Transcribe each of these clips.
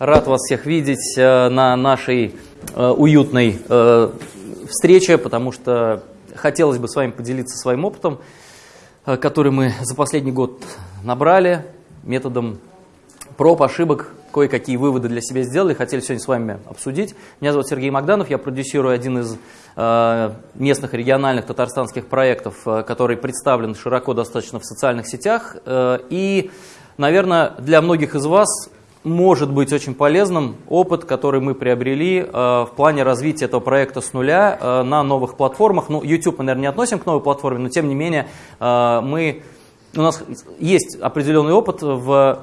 Рад вас всех видеть э, на нашей э, уютной э, встрече, потому что хотелось бы с вами поделиться своим опытом, который мы за последний год набрали методом проб, ошибок, кое-какие выводы для себя сделали, хотели сегодня с вами обсудить. Меня зовут Сергей Магданов, я продюсирую один из местных региональных татарстанских проектов, который представлен широко достаточно в социальных сетях. И, наверное, для многих из вас может быть очень полезным опыт, который мы приобрели э, в плане развития этого проекта с нуля э, на новых платформах. Ну, YouTube мы, наверное, не относим к новой платформе, но тем не менее э, мы, у нас есть определенный опыт в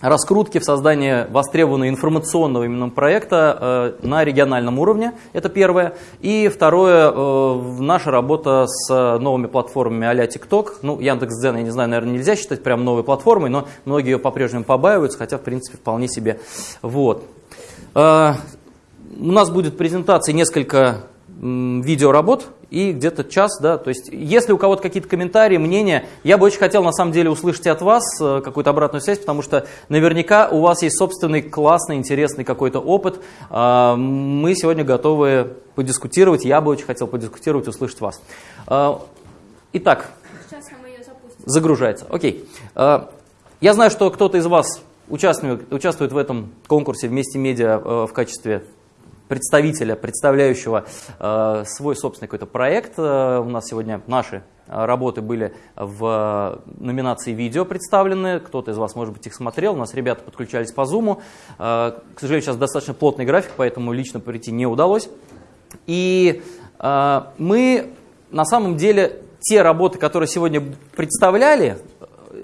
раскрутки, в создании востребованного информационного именно проекта э, на региональном уровне, это первое. И второе, э, наша работа с новыми платформами а-ля TikTok. Ну, Яндекс.Дзен, я не знаю, наверное, нельзя считать прям новой платформой, но многие ее по-прежнему побаиваются, хотя, в принципе, вполне себе. Вот. Э, у нас будет презентация несколько видеоработ и где-то час, да, то есть если у кого-то какие-то комментарии, мнения, я бы очень хотел на самом деле услышать от вас э, какую-то обратную связь, потому что наверняка у вас есть собственный классный, интересный какой-то опыт, а, мы сегодня готовы подискутировать, я бы очень хотел подискутировать, услышать вас. А, итак, загружается, окей. А, я знаю, что кто-то из вас участвует, участвует в этом конкурсе вместе медиа э, в качестве представителя, представляющего э, свой собственный какой-то проект. Э, у нас сегодня наши э, работы были в номинации видео представлены. Кто-то из вас, может быть, их смотрел. У нас ребята подключались по Zoom. К сожалению, сейчас достаточно плотный график, поэтому лично прийти не удалось. И мы на самом деле те работы, которые сегодня представляли,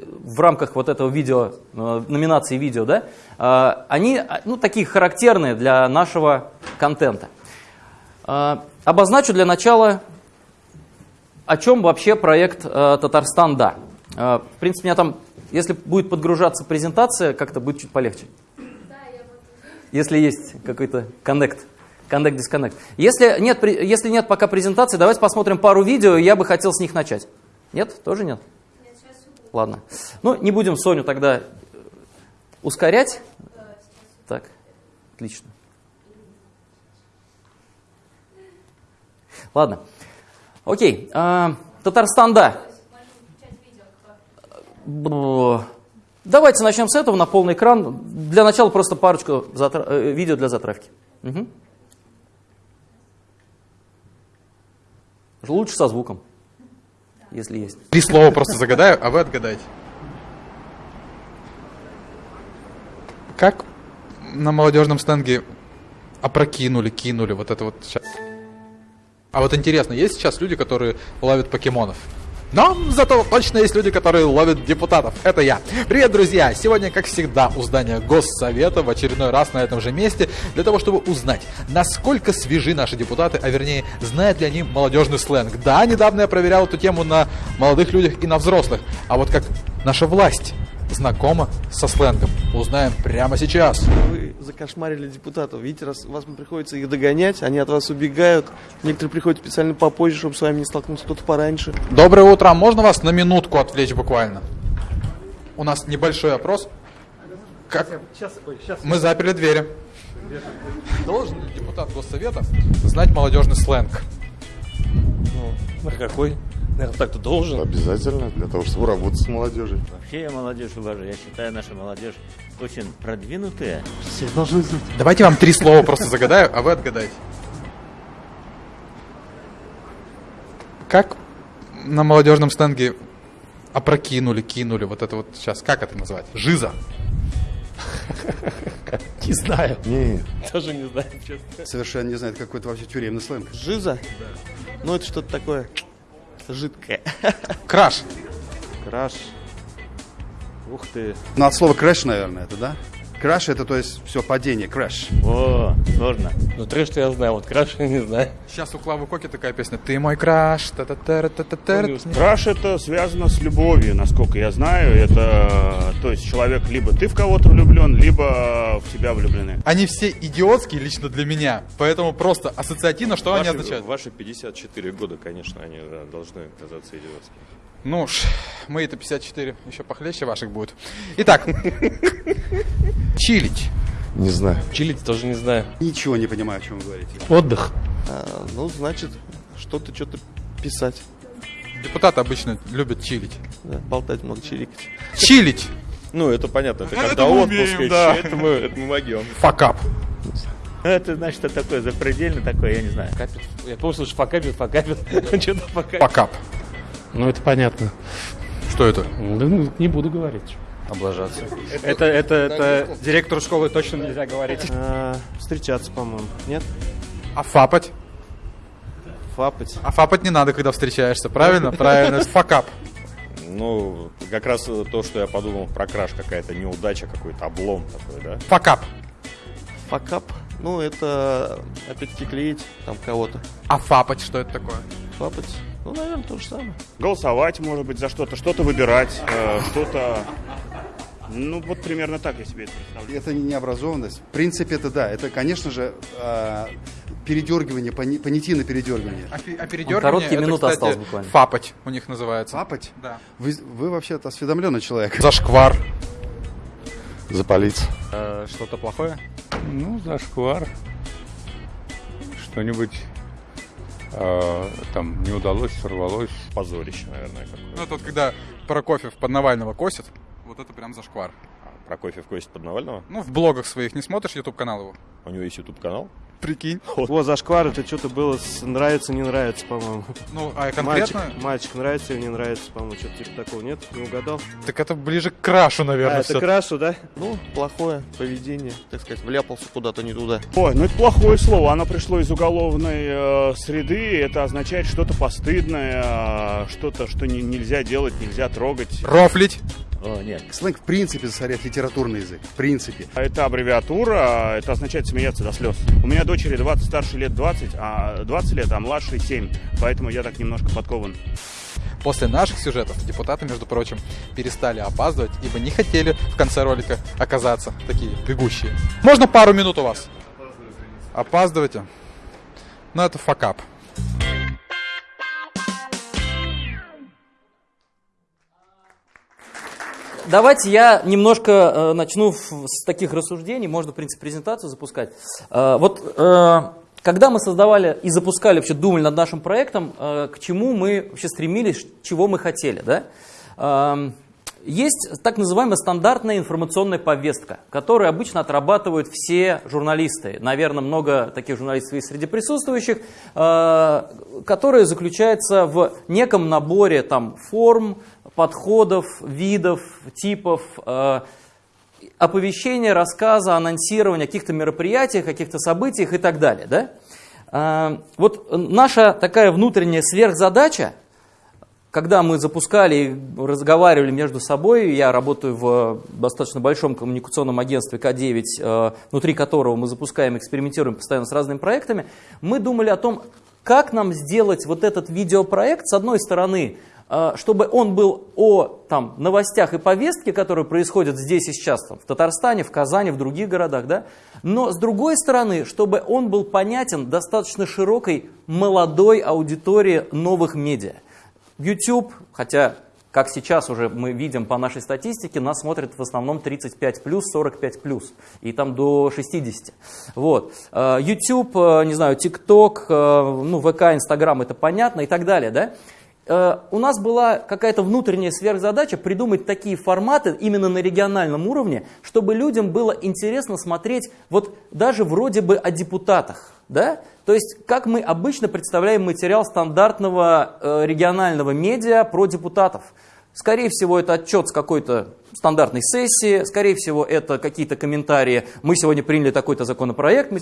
в рамках вот этого видео, э, номинации видео, да, э, они ну, такие характерные для нашего контента. Э, обозначу для начала, о чем вообще проект Татарстан Да. В принципе, у меня там, если будет подгружаться презентация, как-то будет чуть полегче. Если есть какой-то коннект. Disconnect. Если нет, если нет пока презентации, давайте посмотрим пару видео, я бы хотел с них начать. Нет? Тоже нет? Ладно. Ну, не будем Соню тогда ускорять. Так, отлично. Ладно. Окей. А, Татарстан, да. Давайте начнем с этого на полный экран. Для начала просто парочку. Э, видео для затравки. Угу. Лучше со звуком если есть. Три слова просто загадаю, а вы отгадайте. Как на молодежном стенге опрокинули, кинули вот это вот сейчас? А вот интересно, есть сейчас люди, которые ловят покемонов? Но зато точно есть люди, которые ловят депутатов. Это я. Привет, друзья! Сегодня, как всегда, у здания Госсовета в очередной раз на этом же месте для того, чтобы узнать, насколько свежи наши депутаты, а вернее, знают ли они молодежный сленг. Да, недавно я проверял эту тему на молодых людях и на взрослых. А вот как наша власть знакома со сленгом. Узнаем прямо сейчас. Вы закошмарили депутатов. Видите, раз вас приходится их догонять, они от вас убегают. Некоторые приходят специально попозже, чтобы с вами не столкнуться, кто-то пораньше. Доброе утро. Можно вас на минутку отвлечь буквально? У нас небольшой опрос. Как? Сейчас, ой, сейчас. Мы заперли двери. Должен ли депутат Госсовета знать молодежный сленг? Ну, а какой? Наверное, так-то должен. Обязательно, для того, чтобы работать с молодежью. Вообще я молодежь уважаю. Я считаю, наша молодежь очень продвинутая. Все должны знать. Давайте вам три слова просто загадаю, а вы отгадаете. Как на молодежном сленге опрокинули, кинули, вот это вот сейчас, как это назвать? Жиза. Не знаю. Нет. Тоже не знаю, честно. Совершенно не знает, какой это вообще тюремный сленг. Жиза? Да. Ну, это что-то такое жидкое. Краш. Краш. Ух ты. Ну, от слова crash, наверное, это, да? Краш это, то есть, все, падение, crash. О, сложно. Ну, трэш-то я знаю, вот краш я не знаю. Сейчас у Клавы Коки такая песня «Ты мой краш». Та -та -та -та -та -та. Краш это связано с любовью, насколько я знаю. Это, то есть, человек, либо ты в кого-то влюблен, либо в тебя влюблены. Они все идиотские лично для меня, поэтому просто ассоциативно, что ваши, они означают? Ваши 54 года, конечно, они да, должны казаться идиотскими. Ну уж, мы это 54, еще похлеще ваших будет. Итак, чилить. Не знаю. Чилить тоже не знаю. Ничего не понимаю, о чем вы говорите. Отдых. А, ну, значит, что-то, что-то писать. Депутаты обычно любят чилить. Да, болтать много, чирикать. Чилить! Ну, это понятно, это Ну, когда это отпуск, это мы, это мы могем. Факап. Ну, это значит, что такое запредельно такое, я не знаю. Факапит. Я помню, слушай, факапит, факапит. Что-то факапит. Факап. Ну, это понятно. Что это? Ну, не буду говорить. Облажаться. Это, это, это директору школы точно нельзя говорить. А, встречаться, по-моему. Нет? А фапать? Фапать. А фапать не надо, когда встречаешься, правильно? Правильно. Факап. Ну, как раз то, что я подумал про краш, какая-то неудача, какой-то облом такой, да? Факап. Факап. Ну, это, опять-таки, клеить там кого-то. А фапать что это такое? Фапать. Ну, наверное, то же самое. Голосовать, может быть, за что-то, что-то выбирать, э, что-то... Ну, вот примерно так я себе это представляю. Это не необразованность. В принципе, это да. Это, конечно же, э, передергивание, пони- понятийное передергивание. А, а Он передергивание, короткие это, минуты кстати, осталось буквально. Фапать у них называется. Папать? Да. Вы, вы вообще-то осведомленный человек. Зашквар. Запалиться. Э, что-то плохое? Ну, зашквар. Что-нибудь э, там не удалось, сорвалось. Позорище, наверное, какое. Ну, это вот когда Прокофьев под Навального косит, вот это прям зашквар. Прокофьев косит под Навального. Ну, в блогах своих не смотришь YouTube канал его? У него есть YouTube канал. Прикинь. О, зашквар, это что-то было с нравится, не нравится, по-моему. Ну, а Мальчик, конкретно? мальчик нравится или не нравится, по-моему, что-то типа такого, нет? Не угадал? Так это ближе к крашу, наверное, а, это крашу, да? Ну, плохое поведение, так сказать, вляпался куда-то не туда. Ой, ну это плохое слово. Оно пришло из уголовной э, среды. Это означает что-то постыдное, э, что-то, что не- нельзя делать, нельзя трогать. Рофлить. О, нет. Сленг в принципе засоряет литературный язык. В принципе. Это аббревиатура, это означает смеяться до слез. У меня дочери 20, старше лет 20, а 20 лет, а младшей 7. Поэтому я так немножко подкован. После наших сюжетов депутаты, между прочим, перестали опаздывать, ибо не хотели в конце ролика оказаться такие бегущие. Можно пару минут у вас? Опаздывайте. Ну, это факап. Давайте я немножко э, начну с таких рассуждений, можно, в принципе, презентацию запускать. Э, вот э, когда мы создавали и запускали, вообще думали над нашим проектом, к чему мы вообще стремились, чего мы хотели, да? Эм, есть так называемая стандартная информационная повестка, которую обычно отрабатывают все журналисты. Наверное, много таких журналистов есть среди присутствующих, которая заключается в неком наборе там, форм, подходов, видов, типов, э, оповещения, рассказа, анонсирования каких-то мероприятиях, каких-то событиях и так далее. Да? Э, Вот наша такая внутренняя сверхзадача, когда мы запускали и разговаривали между собой, я работаю в достаточно большом коммуникационном агентстве К9, э, внутри которого мы запускаем, экспериментируем постоянно с разными проектами, мы думали о том, как нам сделать вот этот видеопроект, с одной стороны, чтобы он был о там, новостях и повестке, которые происходят здесь и сейчас, там, в Татарстане, в Казани, в других городах, да? но с другой стороны, чтобы он был понятен достаточно широкой молодой аудитории новых медиа. YouTube, хотя, как сейчас уже мы видим по нашей статистике, нас смотрят в основном 35 плюс, 45 плюс, и там до 60. Вот. Э, YouTube, э, не знаю, TikTok, э, ну, ВК, Instagram, это понятно и так далее, да? Э, У нас была какая-то внутренняя сверхзадача придумать такие форматы именно на региональном уровне, чтобы людям было интересно смотреть вот даже вроде бы о депутатах. Да? То есть, как мы обычно представляем материал стандартного э, регионального медиа про депутатов. Скорее всего, это отчет с какой-то стандартной сессии, скорее всего, это какие-то комментарии, мы сегодня приняли такой-то законопроект,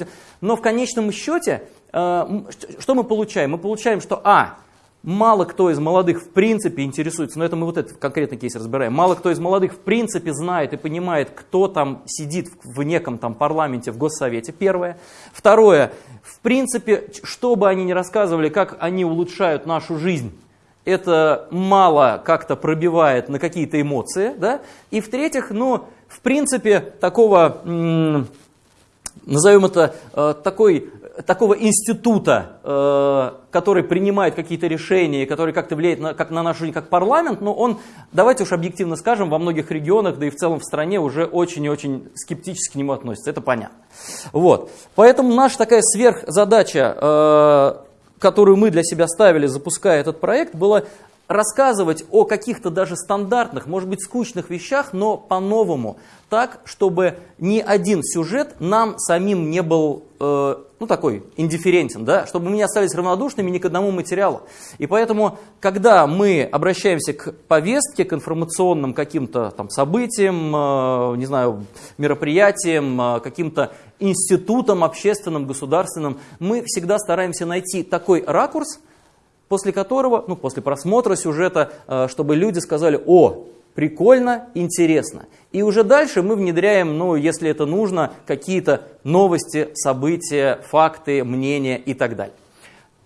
но в конечном счете, э, что мы получаем? Мы получаем, что, а, мало кто из молодых в принципе интересуется, но это мы вот этот конкретный кейс разбираем, мало кто из молодых в принципе знает и понимает, кто там сидит в неком там парламенте, в госсовете, первое. Второе, в принципе, что бы они ни рассказывали, как они улучшают нашу жизнь, это мало как-то пробивает на какие-то эмоции, да? И в-третьих, ну, в принципе, такого, назовем это, э, такой такого института, э, который принимает какие-то решения, который как-то влияет на, как на нашу жизнь, как парламент, но он, давайте уж объективно скажем, во многих регионах, да и в целом в стране уже очень и очень скептически к нему относятся, это понятно. Вот. Поэтому наша такая сверхзадача, э, которую мы для себя ставили, запуская этот проект, была рассказывать о каких-то даже стандартных, может быть, скучных вещах, но по-новому, так, чтобы ни один сюжет нам самим не был, э, ну, такой, индифферентен, да, чтобы мы не остались равнодушными ни к одному материалу. И поэтому, когда мы обращаемся к повестке, к информационным каким-то там событиям, э, не знаю, мероприятиям, э, каким-то институтам общественным, государственным, мы всегда стараемся найти такой ракурс, после которого, ну, после просмотра сюжета, э, чтобы люди сказали, о, прикольно, интересно. И уже дальше мы внедряем, ну, если это нужно, какие-то новости, события, факты, мнения и так далее.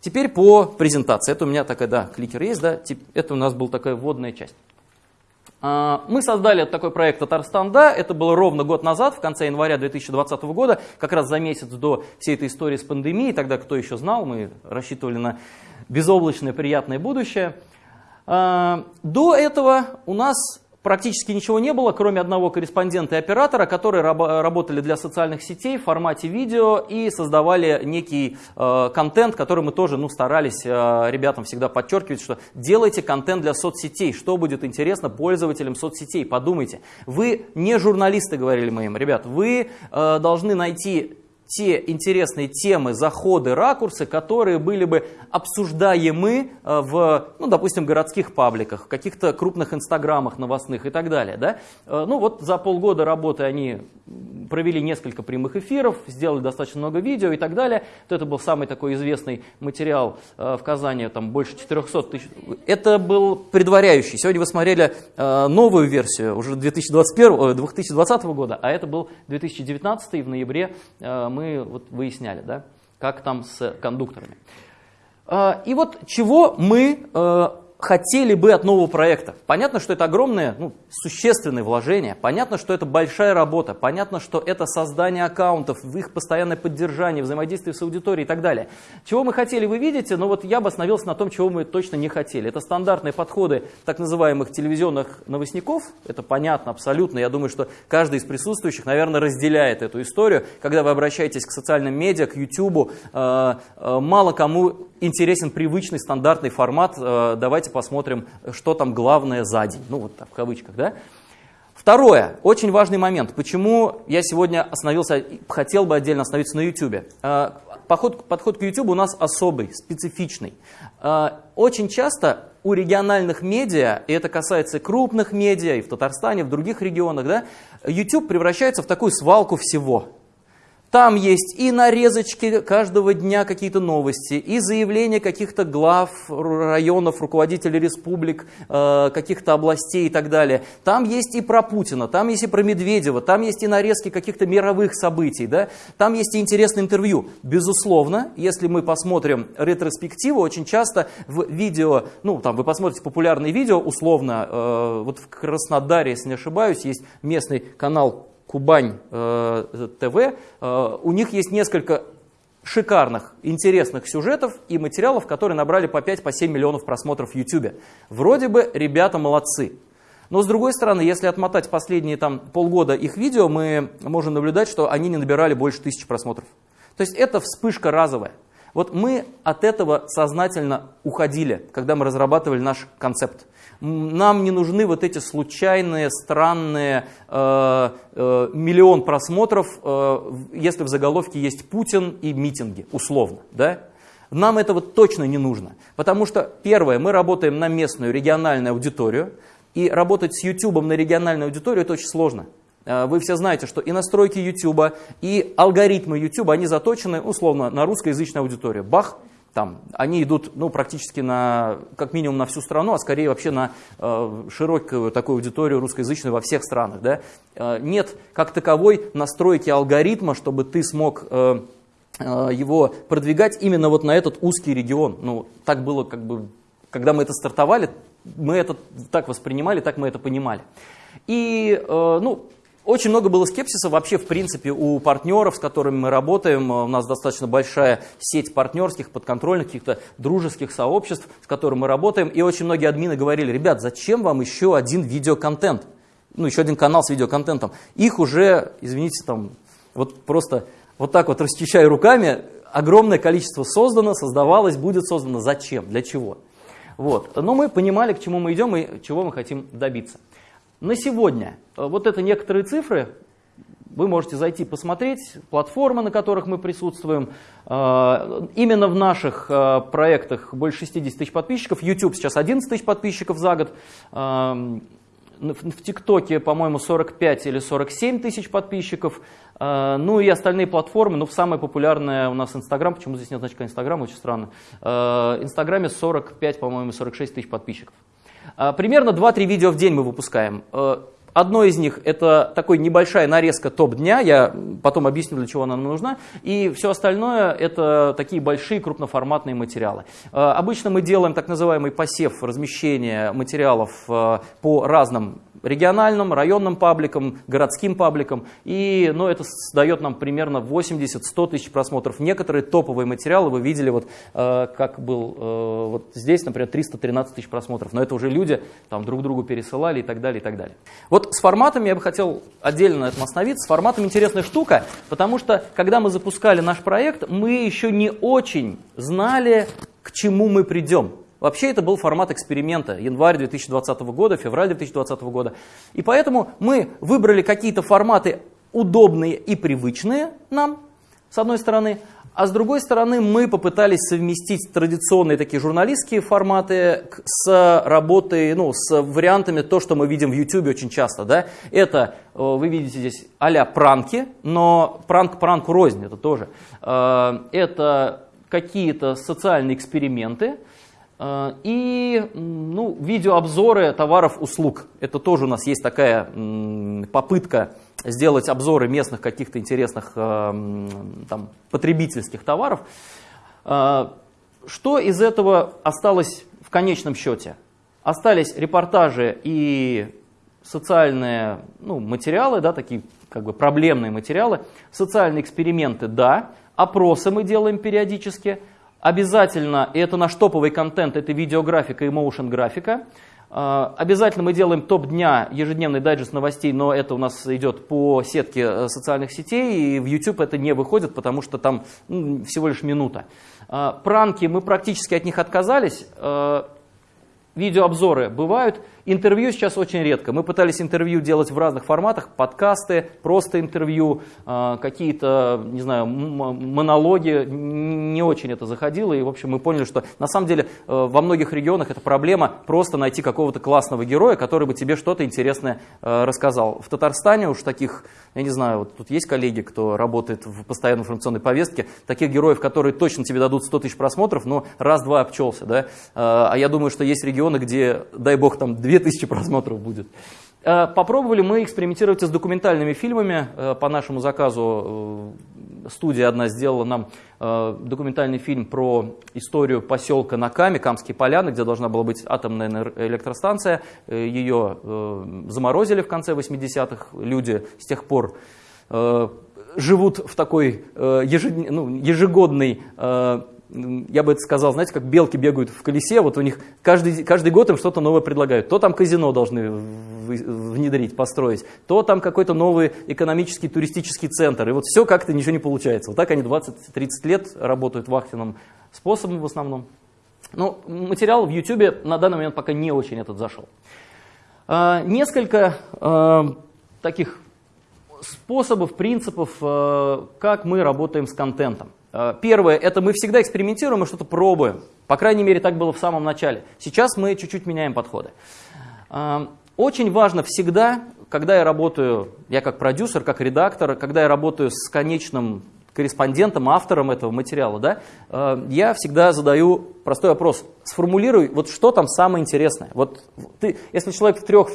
Теперь по презентации. Это у меня такая, да, кликер есть, да, это у нас была такая вводная часть. А, мы создали такой проект «Татарстан, да», это было ровно год назад, в конце января 2020 года, как раз за месяц до всей этой истории с пандемией, тогда кто еще знал, мы рассчитывали на безоблачное приятное будущее. А, до этого у нас практически ничего не было, кроме одного корреспондента и оператора, которые работали для социальных сетей в формате видео и создавали некий э, контент, который мы тоже ну, старались э, ребятам всегда подчеркивать, что делайте контент для соцсетей, что будет интересно пользователям соцсетей, подумайте. Вы не журналисты, говорили мы им, ребят, вы э, должны найти те интересные темы, заходы, ракурсы, которые были бы обсуждаемы э, в, ну, допустим, городских пабликах, в каких-то крупных инстаграмах новостных и так далее. Да? Э, ну вот за полгода работы они провели несколько прямых эфиров, сделали достаточно много видео и так далее. То это был самый такой известный материал э, в Казани, там больше 400 тысяч. Это был предваряющий. Сегодня вы смотрели новую версию, уже 2021, 2020 года, а это был 2019, и в ноябре мы мы вот выясняли, да, как там с кондукторами. А, и вот чего мы э, хотели бы от нового проекта. Понятно, что это огромное, ну, существенное вложение, понятно, что это большая работа, понятно, что это создание аккаунтов, их постоянное поддержание, взаимодействие с аудиторией и так далее. Чего мы хотели, вы видите, но вот я бы остановился на том, чего мы точно не хотели. Это стандартные подходы так называемых телевизионных новостников, это понятно абсолютно, я думаю, что каждый из присутствующих, наверное, разделяет эту историю. Когда вы обращаетесь к социальным медиа, к YouTube, э, э, мало кому интересен привычный стандартный формат, э, давайте посмотрим, что там главное за день, ну вот так, в кавычках, да. Второе, очень важный момент, почему я сегодня остановился, хотел бы отдельно остановиться на YouTube. Э, подход, подход к YouTube у нас особый, специфичный. Э, очень часто у региональных медиа, и это касается крупных медиа, и в Татарстане, и в других регионах, да, YouTube превращается в такую свалку всего – там есть и нарезочки каждого дня какие-то новости, и заявления каких-то глав районов, руководителей республик, э, каких-то областей и так далее. Там есть и про Путина, там есть и про Медведева, там есть и нарезки каких-то мировых событий, да? там есть и интересное интервью. Безусловно, если мы посмотрим ретроспективу, очень часто в видео, ну там вы посмотрите популярные видео, условно, э, вот в Краснодаре, если не ошибаюсь, есть местный канал Кубань э, ТВ, э, у них есть несколько шикарных, интересных сюжетов и материалов, которые набрали по 5-7 по миллионов просмотров в YouTube. Вроде бы ребята молодцы. Но с другой стороны, если отмотать последние там, полгода их видео, мы можем наблюдать, что они не набирали больше тысячи просмотров. То есть это вспышка разовая. Вот мы от этого сознательно уходили, когда мы разрабатывали наш концепт. Нам не нужны вот эти случайные, странные э, э, миллион просмотров, э, если в заголовке есть Путин и митинги, условно. Да? Нам этого точно не нужно. Потому что, первое, мы работаем на местную региональную аудиторию, и работать с YouTube на региональную аудиторию это очень сложно. Э, вы все знаете, что и настройки YouTube, и алгоритмы YouTube, они заточены условно на русскоязычную аудиторию. Бах, там, они идут ну, практически на, как минимум на всю страну, а скорее вообще на э, широкую такую аудиторию русскоязычную во всех странах. Да? Э, нет как таковой настройки алгоритма, чтобы ты смог э, э, его продвигать именно вот на этот узкий регион. Ну, так было, как бы, когда мы это стартовали, мы это так воспринимали, так мы это понимали. И, э, ну, очень много было скепсиса вообще, в принципе, у партнеров, с которыми мы работаем. У нас достаточно большая сеть партнерских, подконтрольных, каких-то дружеских сообществ, с которыми мы работаем. И очень многие админы говорили, ребят, зачем вам еще один видеоконтент? Ну, еще один канал с видеоконтентом. Их уже, извините, там, вот просто вот так вот расчищая руками, огромное количество создано, создавалось, будет создано. Зачем? Для чего? Вот. Но мы понимали, к чему мы идем и чего мы хотим добиться. На сегодня э, вот это некоторые цифры, вы можете зайти посмотреть, платформы, на которых мы присутствуем. Э, именно в наших э, проектах больше 60 тысяч подписчиков. YouTube сейчас 11 тысяч подписчиков за год. В ТикТоке, по-моему, 45 или 47 тысяч подписчиков. Ну и остальные платформы, ну, самая популярная у нас Инстаграм, почему здесь нет значка Инстаграм, очень странно. Инстаграме 45, по-моему, 46 тысяч подписчиков. А, примерно 2-3 видео в день мы выпускаем. Э, одно из них это такой небольшая нарезка топ-дня, я потом объясню, для чего она нам нужна. И все остальное это такие большие крупноформатные материалы. Э, обычно мы делаем так называемый посев размещения материалов по разным региональным, районным пабликам, городским пабликам. И ну, это дает нам примерно 80-100 тысяч просмотров. Некоторые топовые материалы вы видели, вот, э, как был э, вот здесь, например, 313 тысяч просмотров. Но это уже люди там, друг другу пересылали и так далее, и так далее. Вот с форматами я бы хотел отдельно на этом остановиться. С форматом интересная штука, потому что когда мы запускали наш проект, мы еще не очень знали, к чему мы придем. Вообще это был формат эксперимента, январь 2020 года, февраль 2020 года. И поэтому мы выбрали какие-то форматы удобные и привычные нам, с одной стороны, а с другой стороны мы попытались совместить традиционные такие журналистские форматы с работой, ну, с вариантами то, что мы видим в YouTube очень часто. Да? Это, э, вы видите здесь а пранки, но пранк пранку рознь, это тоже. Э, это какие-то социальные эксперименты, и ну, видеообзоры товаров, услуг. Это тоже у нас есть такая попытка сделать обзоры местных каких-то интересных э, там, потребительских товаров. Э, что из этого осталось в конечном счете? Остались репортажи и социальные ну, материалы, да, такие как бы проблемные материалы, социальные эксперименты, да, опросы мы делаем периодически, Обязательно, и это наш топовый контент, это видеографика и моушен графика. А, обязательно мы делаем топ дня, ежедневный дайджест новостей, но это у нас идет по сетке э, социальных сетей, и в YouTube это не выходит, потому что там ну, всего лишь минута. А, пранки, мы практически от них отказались. А, видеообзоры бывают, Интервью сейчас очень редко. Мы пытались интервью делать в разных форматах, подкасты, просто интервью, а, какие-то, не знаю, монологи. Не очень это заходило. И, в общем, мы поняли, что на самом деле э, во многих регионах это проблема просто найти какого-то классного героя, который бы тебе что-то интересное э, рассказал. В Татарстане уж таких, я не знаю, вот тут есть коллеги, кто работает в постоянной информационной повестке, таких героев, которые точно тебе дадут 100 тысяч просмотров, но раз-два обчелся. Да? А я думаю, что есть регионы, где, дай бог, там 2000 просмотров будет. Э, попробовали мы экспериментировать с документальными фильмами. Э, по нашему заказу э, студия одна сделала нам документальный фильм про историю поселка Наками, Камские поляны, где должна была быть атомная электростанция. Ее заморозили в конце 80-х. Люди с тех пор живут в такой ну, ежегодной я бы это сказал, знаете, как белки бегают в колесе, вот у них каждый, каждый год им что-то новое предлагают. То там казино должны внедрить, построить, то там какой-то новый экономический туристический центр. И вот все как-то ничего не получается. Вот так они 20-30 лет работают вахтенным способом в основном. Но материал в YouTube на данный момент пока не очень этот зашел. А, несколько а, таких способов, принципов, а, как мы работаем с контентом. Э, первое, это мы всегда экспериментируем и что-то пробуем. По крайней мере, так было в самом начале. Сейчас мы чуть-чуть меняем подходы. Э, очень важно всегда, когда я работаю, я как продюсер, как редактор, когда я работаю с конечным корреспондентом, автором этого материала, да, э, я всегда задаю простой вопрос. Сформулируй, вот что там самое интересное. Вот ты, если человек в трех,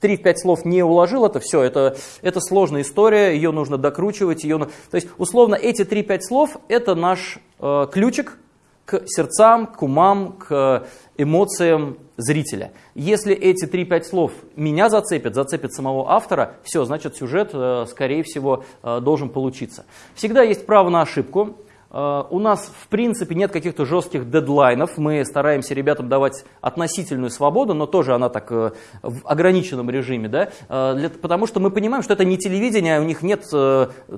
3-5 слов не уложил это, все, это, это сложная история, ее нужно докручивать. Ее... То есть, условно, эти 3-5 слов – это наш э, ключик к сердцам, к умам, к эмоциям зрителя. Если эти 3-5 слов меня зацепят, зацепят самого автора, все, значит сюжет, э, скорее всего, э, должен получиться. Всегда есть право на ошибку. Э, у нас, в принципе, нет каких-то жестких дедлайнов. Мы стараемся ребятам давать относительную свободу, но тоже она так э, в ограниченном режиме, да? Э, потому что мы понимаем, что это не телевидение, у них нет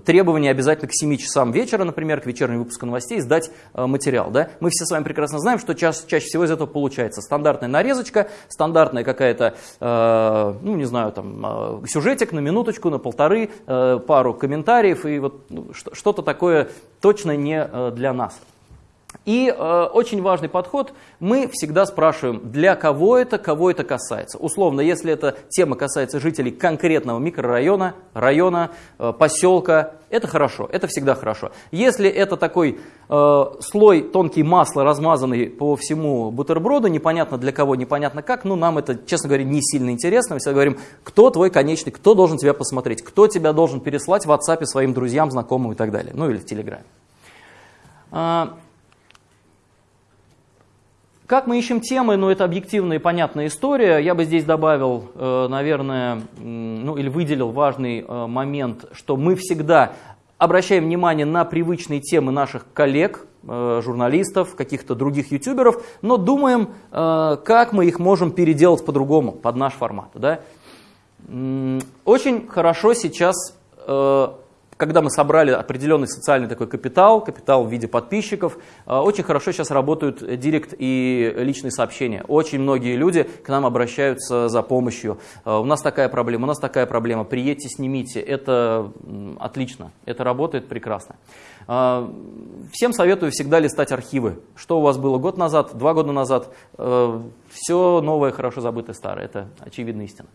требования обязательно к 7 часам вечера, например, к вечернему выпуску новостей сдать материал. Да? Мы все с вами прекрасно знаем, что ча чаще всего из этого получается стандартная нарезочка, стандартная какая-то, ну не знаю, там, сюжетик на минуточку, на полторы, пару комментариев и вот ну, что-то такое точно не Э, для нас. И э, очень важный подход, мы всегда спрашиваем, для кого это, кого это касается. Условно, если эта тема касается жителей конкретного микрорайона, района, э, поселка, это хорошо, это всегда хорошо. Если это такой э, слой тонкий масла, размазанный по всему бутерброду, непонятно для кого, непонятно как, ну нам это, честно говоря, не сильно интересно. Мы всегда говорим, кто твой конечный, кто должен тебя посмотреть, кто тебя должен переслать в WhatsApp своим друзьям, знакомым и так далее, ну или в Телеграме. А, как мы ищем темы, ну это объективная и понятная история. Я бы здесь добавил, э, наверное, ну или выделил важный э, момент, что мы всегда обращаем внимание на привычные темы наших коллег, э, журналистов, каких-то других ютуберов, но думаем, как мы их можем переделать по-другому, под наш формат. Да? Очень хорошо сейчас когда мы собрали определенный социальный такой капитал, капитал в виде подписчиков, э, очень хорошо сейчас работают директ и личные сообщения. Очень многие люди к нам обращаются за помощью. Э, у нас такая проблема, у нас такая проблема, приедьте, снимите. Это отлично, это работает прекрасно. Э, всем советую всегда листать архивы. Что у вас было год назад, два года назад. Все новое, хорошо забытое старое. Это очевидная истина.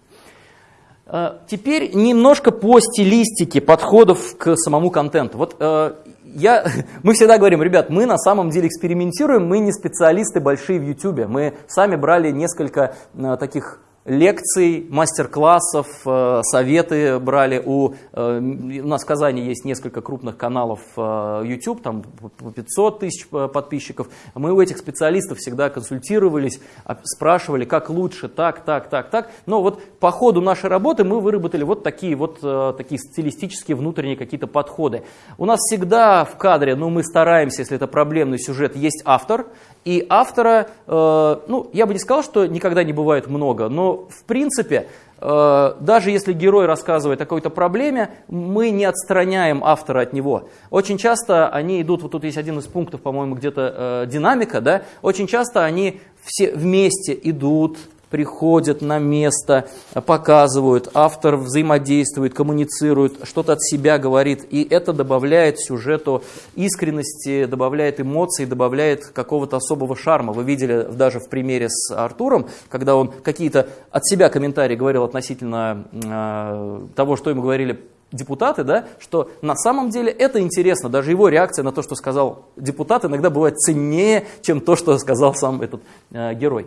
Э, теперь немножко по стилистике подходов к самому контенту. Вот э, я, мы всегда говорим, ребят, мы на самом деле экспериментируем, мы не специалисты большие в YouTube. Мы сами брали несколько э, таких лекций, мастер-классов, э, советы брали. У, э, у нас в Казани есть несколько крупных каналов э, YouTube, там по 500 тысяч подписчиков. Мы у этих специалистов всегда консультировались, а, спрашивали, как лучше, так, так, так, так. Но вот по ходу нашей работы мы выработали вот такие вот такие стилистические внутренние какие-то подходы. У нас всегда в кадре, ну мы стараемся, если это проблемный сюжет, есть автор, и автора, э, ну, я бы не сказал, что никогда не бывает много, но в принципе, э, даже если герой рассказывает о какой-то проблеме, мы не отстраняем автора от него. Очень часто они идут, вот тут есть один из пунктов, по-моему, где-то э, динамика, да, очень часто они все вместе идут, приходят на место, показывают, автор взаимодействует, коммуницирует, что-то от себя говорит, и это добавляет сюжету искренности, добавляет эмоций, добавляет какого-то особого шарма. Вы видели даже в примере с Артуром, когда он какие-то от себя комментарии говорил относительно э, того, что ему говорили депутаты, да, что на самом деле это интересно, даже его реакция на то, что сказал депутат, иногда бывает ценнее, чем то, что сказал сам этот э, герой.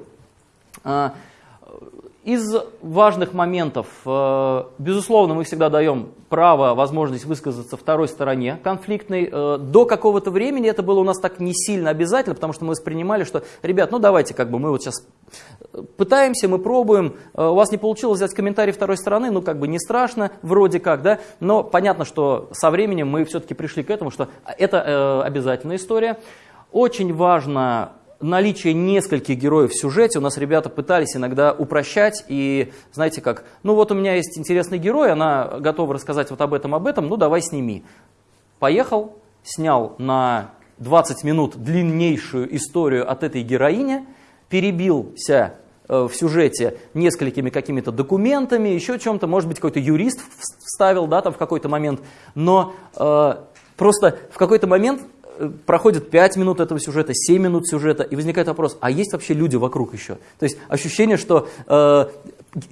А, из важных моментов, э, безусловно, мы всегда даем право, возможность высказаться второй стороне конфликтной. Э, до какого-то времени это было у нас так не сильно обязательно, потому что мы воспринимали, что, ребят, ну давайте, как бы мы вот сейчас пытаемся, мы пробуем, э, у вас не получилось взять комментарий второй стороны, ну как бы не страшно, вроде как, да, но понятно, что со временем мы все-таки пришли к этому, что это обязательная история. Очень важно наличие нескольких героев в сюжете у нас ребята пытались иногда упрощать и, знаете как, ну вот у меня есть интересный герой, она готова рассказать вот об этом, об этом, ну давай сними. Поехал, снял на 20 минут длиннейшую историю от этой героини, перебился э, в сюжете несколькими какими-то документами, еще чем-то, может быть, какой-то юрист вставил, да, там в какой-то момент, но э, просто в какой-то момент проходит 5 минут этого сюжета, 7 минут сюжета, и возникает вопрос, а есть вообще люди вокруг еще? То есть ощущение, что э,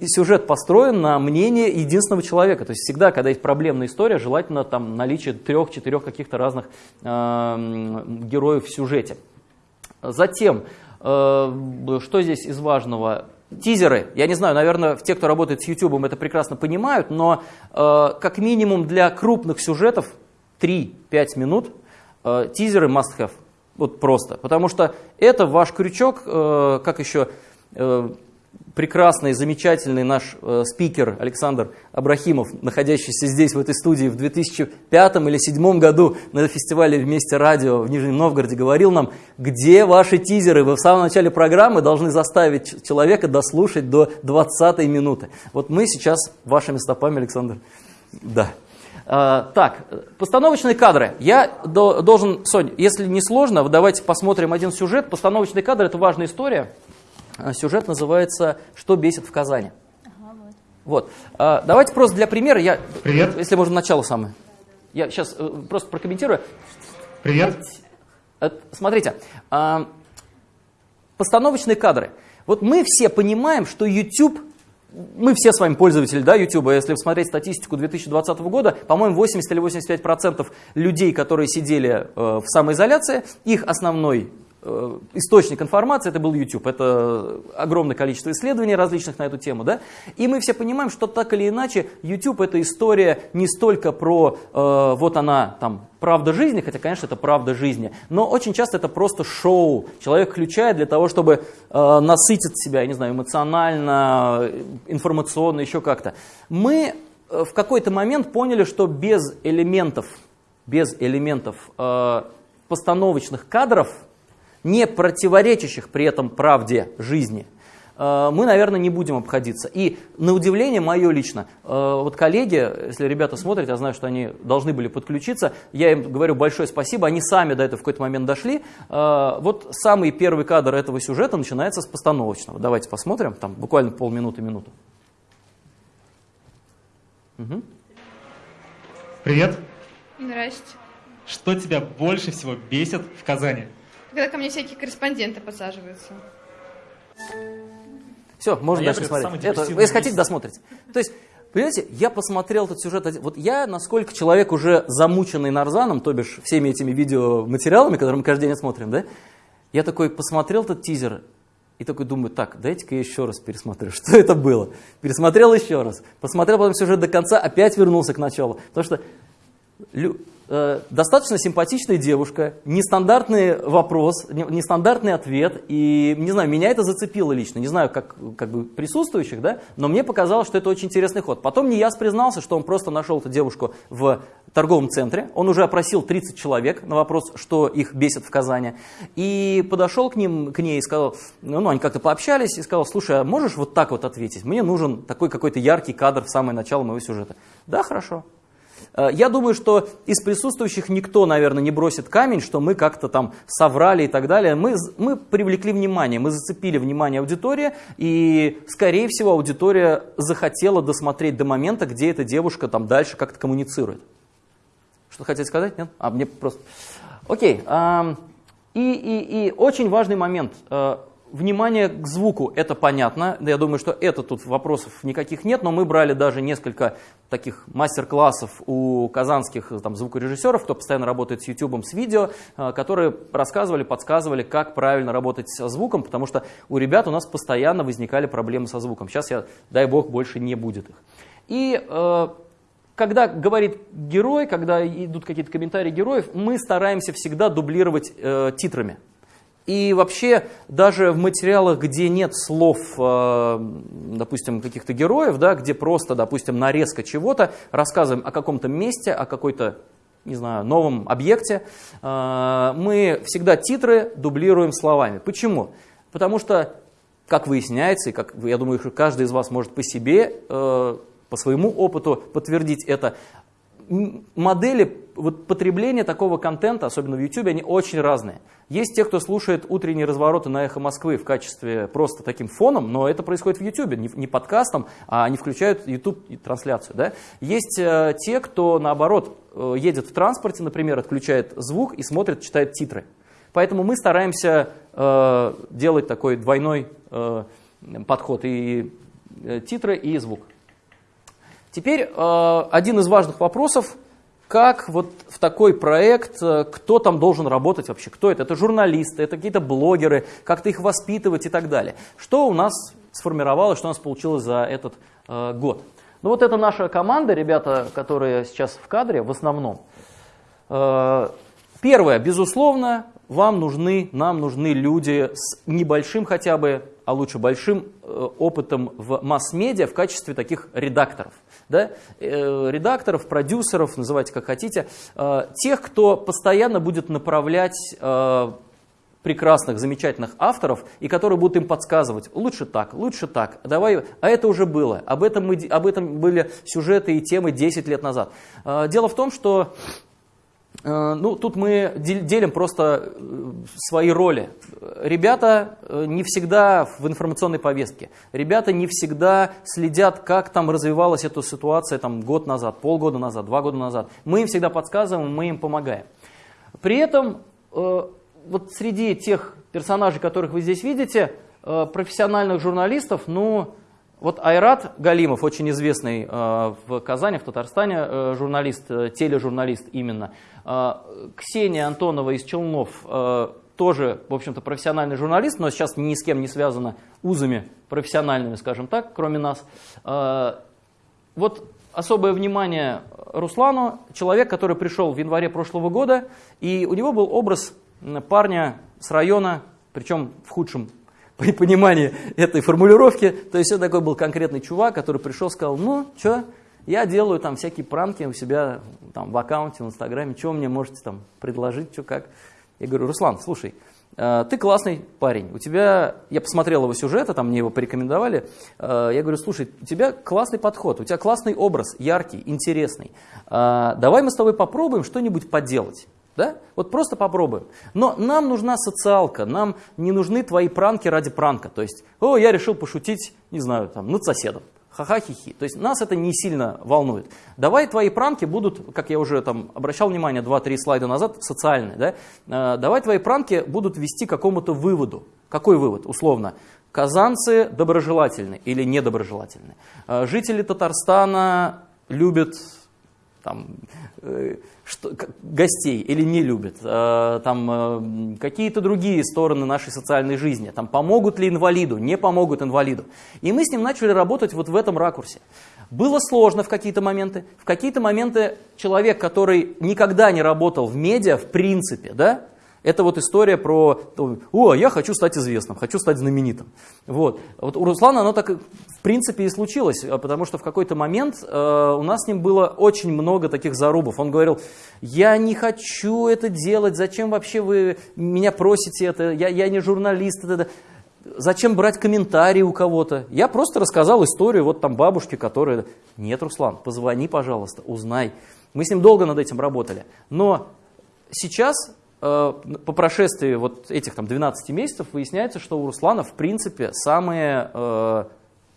сюжет построен на мнении единственного человека. То есть всегда, когда есть проблемная история, желательно там наличие трех-четырех каких-то разных э, героев в сюжете. Затем, э, что здесь из важного? Тизеры, я не знаю, наверное, те, кто работает с YouTube, это прекрасно понимают, но э, как минимум для крупных сюжетов 3-5 минут – Э, тизеры must have. Вот просто. Потому что это ваш крючок, э, как еще э, прекрасный, замечательный наш э, спикер Александр Абрахимов, находящийся здесь, в этой студии, в 2005 или 2007 году на фестивале «Вместе радио» в Нижнем Новгороде, говорил нам, где ваши тизеры? Вы в самом начале программы должны заставить человека дослушать до 20 минуты. Вот мы сейчас вашими стопами, Александр. Да. А, так, постановочные кадры. Я до, должен, Сонь, если не сложно, вот давайте посмотрим один сюжет. Постановочные кадры – это важная история. А, Сюжет называется «Что бесит в Казани». Вот. А, Давайте просто для примера, я, Привет. если можно начало самое. Я сейчас э, просто прокомментирую. Привет. Э, Смотрите, постановочные кадры. Вот мы все понимаем, что YouTube, мы все с вами пользователи да, YouTube, если посмотреть статистику 2020 года, по-моему, 80 или 85 процентов людей, которые сидели э, в самоизоляции, их основной источник информации это был YouTube. Это огромное количество исследований различных на эту тему. Да? И мы все понимаем, что так или иначе YouTube это история не столько про э, вот она там правда жизни, хотя, конечно, это правда жизни, но очень часто это просто шоу. Человек включает для того, чтобы э, насытить себя, я не знаю, эмоционально, э, информационно, еще как-то. Мы э, в какой-то момент поняли, что без элементов, без элементов э, постановочных кадров, не противоречащих при этом правде жизни, э, мы, наверное, не будем обходиться. И на удивление мое лично, э, вот коллеги, если ребята смотрят, я знаю, что они должны были подключиться, я им говорю большое спасибо, они сами до этого в какой-то момент дошли. Э, Вот самый первый кадр этого сюжета начинается с постановочного. Давайте посмотрим, там буквально полминуты-минуту. Мгм. Привет. Здрасте. Что тебя больше всего бесит в Казани? Когда ко мне всякие корреспонденты подсаживаются. Все, можно А дальше смотреть. Это, если хотите, досмотрите. То есть, понимаете, я посмотрел этот сюжет. один- Вот я, насколько человек уже замученный нарзаном, то бишь всеми этими видеоматериалами, которые мы каждый день смотрим, да, я такой посмотрел этот тизер и такой думаю, так, дайте-ка я еще раз пересмотрю, что это было. Пересмотрел еще раз, посмотрел потом сюжет до конца, опять вернулся к началу. Потому что достаточно симпатичная девушка, нестандартный вопрос, не- нестандартный ответ, и, не знаю, меня это зацепило лично, не знаю, как, как бы присутствующих, да, но мне показалось, что это очень интересный ход. Потом Нияс признался, что он просто нашел эту девушку в торговом центре, он уже опросил 30 человек на вопрос, что их бесит в Казани, и подошел к, ним, к ней и сказал, ну, ну, они как-то пообщались, и сказал, слушай, а можешь вот так вот ответить? Мне нужен такой какой-то яркий кадр в самое начало моего сюжета. Да, хорошо. Э, Я думаю, что из присутствующих никто, наверное, не бросит камень, что мы как-то там соврали и так далее. Мы, мы привлекли внимание, мы зацепили внимание аудитории, и, скорее всего, аудитория захотела досмотреть до момента, где эта девушка там дальше как-то коммуницирует. Что хотите сказать? Нет? А, мне просто... Окей. и, и, и очень важный момент. Внимание к звуку, это понятно. Я думаю, что это тут вопросов никаких нет, но мы брали даже несколько таких мастер-классов у казанских там, звукорежиссеров, кто постоянно работает с YouTube, с видео, э, которые рассказывали, подсказывали, как правильно работать со звуком, потому что у ребят у нас постоянно возникали проблемы со звуком. Сейчас, я, дай бог, больше не будет их. И э, когда говорит герой, когда идут какие-то комментарии героев, мы стараемся всегда дублировать э, титрами. И вообще, даже в материалах, где нет слов, э, допустим, каких-то героев, да, где просто, допустим, нарезка чего-то, рассказываем о каком-то месте, о какой-то, не знаю, новом объекте, э, мы всегда титры дублируем словами. Почему? Потому что, как выясняется, и как, я думаю, каждый из вас может по себе, э, по своему опыту подтвердить это, модели вот, потребления такого контента, особенно в YouTube, они очень разные. Есть те, кто слушает утренние развороты на «Эхо Москвы» в качестве просто таким фоном, но это происходит в YouTube, не, не подкастом, а они включают YouTube-трансляцию. Да? Есть э, те, кто, наоборот, э, едет в транспорте, например, отключает звук и смотрит, читает титры. Поэтому мы стараемся э, делать такой двойной э, подход и э, титры, и звук. Теперь э, один из важных вопросов, как вот в такой проект, э, кто там должен работать вообще, кто это? Это журналисты, это какие-то блогеры, как-то их воспитывать и так далее. Что у нас сформировалось, что у нас получилось за этот э, год? Ну вот это наша команда, ребята, которые сейчас в кадре в основном. Первое, безусловно, вам нужны, нам нужны люди с небольшим хотя бы, а лучше большим опытом в масс-медиа в качестве таких редакторов. Да? Э, редакторов, продюсеров, называйте как хотите, э, тех, кто постоянно будет направлять э, прекрасных, замечательных авторов, и которые будут им подсказывать, лучше так, лучше так, давай, а это уже было, об этом, мы, об этом были сюжеты и темы 10 лет назад. Дело в том, что ну, тут мы делим просто э, свои роли. Ребята не всегда в информационной повестке. Ребята не всегда следят, как там развивалась эта ситуация там, год назад, полгода назад, два года назад. Мы им всегда подсказываем, мы им помогаем. При этом вот среди тех персонажей, которых вы здесь видите, э, профессиональных журналистов, ну, вот Айрат Галимов, очень известный э, в Казани, в Татарстане э, журналист, тележурналист именно. Ксения Антонова из Челнов тоже, в общем-то, профессиональный журналист, но сейчас ни с кем не связана узами профессиональными, скажем так, кроме нас. Вот особое внимание Руслану, человек, который пришел в январе прошлого года, и у него был образ парня с района, причем в худшем понимании этой формулировки. То есть это такой был конкретный чувак, который пришел сказал, ну, что, я делаю там всякие пранки у себя там, в аккаунте, в инстаграме, что мне можете там предложить, что как. Я говорю, Руслан, слушай, э, ты классный парень, у тебя, я посмотрел его сюжеты, там мне его порекомендовали, э, я говорю, слушай, у тебя классный подход, у тебя классный образ, яркий, интересный, э, давай мы с тобой попробуем что-нибудь поделать. Да? Вот просто попробуем. Но нам нужна социалка, нам не нужны твои пранки ради пранка. То есть, о, я решил пошутить, не знаю, там, над соседом. Ха-ха-хи-хи. То есть нас это не сильно волнует. Давай твои пранки будут, как я уже там обращал внимание 2-3 слайда назад, социальные. Да? Э, давай твои пранки будут вести к какому-то выводу. Какой вывод, условно? Казанцы доброжелательны или недоброжелательны. Э, жители Татарстана любят там, э, что, гостей или не любят, э, там, э, какие-то другие стороны нашей социальной жизни, там, помогут ли инвалиду, не помогут инвалиду. И мы с ним начали работать вот в этом ракурсе. Было сложно в какие-то моменты, в какие-то моменты человек, который никогда не работал в медиа, в принципе, да, это вот история про, о, я хочу стать известным, хочу стать знаменитым. Вот. вот у Руслана оно так в принципе и случилось, а потому что в какой-то момент э, у нас с ним было очень много таких зарубов. Он говорил, я не хочу это делать, зачем вообще вы меня просите это, я, я не журналист. Это, Зачем брать комментарии у кого-то? Я просто рассказал историю вот там бабушки, которая... Нет, Руслан, позвони, пожалуйста, узнай. Мы с ним долго над этим работали. Но сейчас по прошествии вот этих там 12 месяцев выясняется, что у Руслана в принципе самые, э,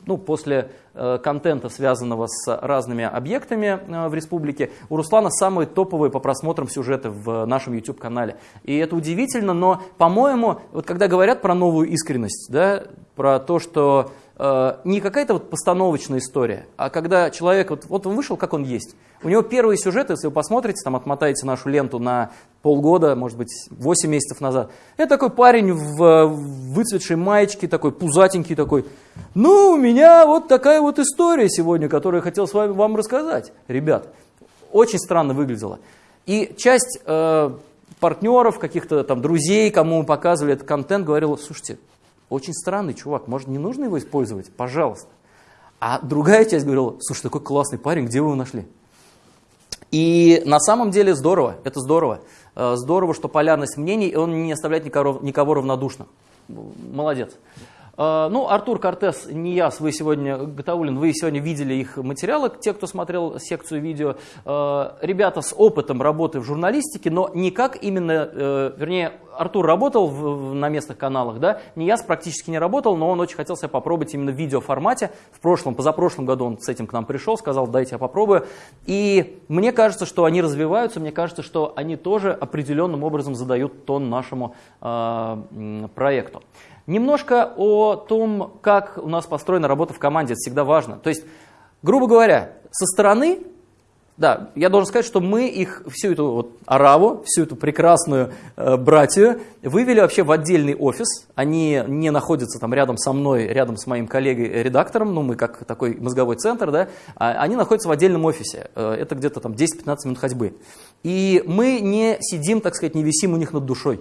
ну, после э, контента, связанного с разными объектами в республике, у Руслана самые топовые по просмотрам сюжеты в нашем YouTube-канале. И это удивительно, но, по-моему, вот когда говорят про новую искренность, да, про то, что Э, не какая-то вот постановочная история, а когда человек, вот, вот он вышел, как он есть. У него первые сюжеты, если вы посмотрите, там отмотаете нашу ленту на полгода, может быть, 8 месяцев назад. Это такой парень в выцветшей маечке, такой пузатенький такой. Ну, у меня вот такая вот история сегодня, которую я хотел с вами вам рассказать. Ребят, очень странно выглядело. И часть э, партнеров, каких-то там друзей, кому мы показывали этот контент, говорила, слушайте, очень странный чувак, может не нужно его использовать? Пожалуйста. А другая часть говорила, слушай, такой классный парень, где вы его нашли? И на самом деле здорово, это здорово. Э, здорово, что полярность мнений, он не оставляет никого, никого равнодушным. Молодец. Э, ну, Артур Кортес, не я, вы сегодня, Гатаулин, вы сегодня видели их материалы, те, кто смотрел секцию видео. Э, ребята с опытом работы в журналистике, но не как именно, э, вернее, Артур работал в, на местных каналах, да, не практически не работал, но он очень хотел себя попробовать именно в видеоформате. В прошлом, позапрошлом году он с этим к нам пришел, сказал, дайте я попробую. И мне кажется, что они развиваются, мне кажется, что они тоже определенным образом задают тон нашему э, проекту. Немножко о том, как у нас построена работа в команде, это всегда важно. То есть, грубо говоря, со стороны, да, я должен сказать, что мы их, всю эту вот араву, всю эту прекрасную э, братью вывели вообще в отдельный офис. Они не находятся там рядом со мной, рядом с моим коллегой-редактором, ну мы как такой мозговой центр, да, а они находятся в отдельном офисе. Э, это где-то там 10-15 минут ходьбы. И мы не сидим, так сказать, не висим у них над душой.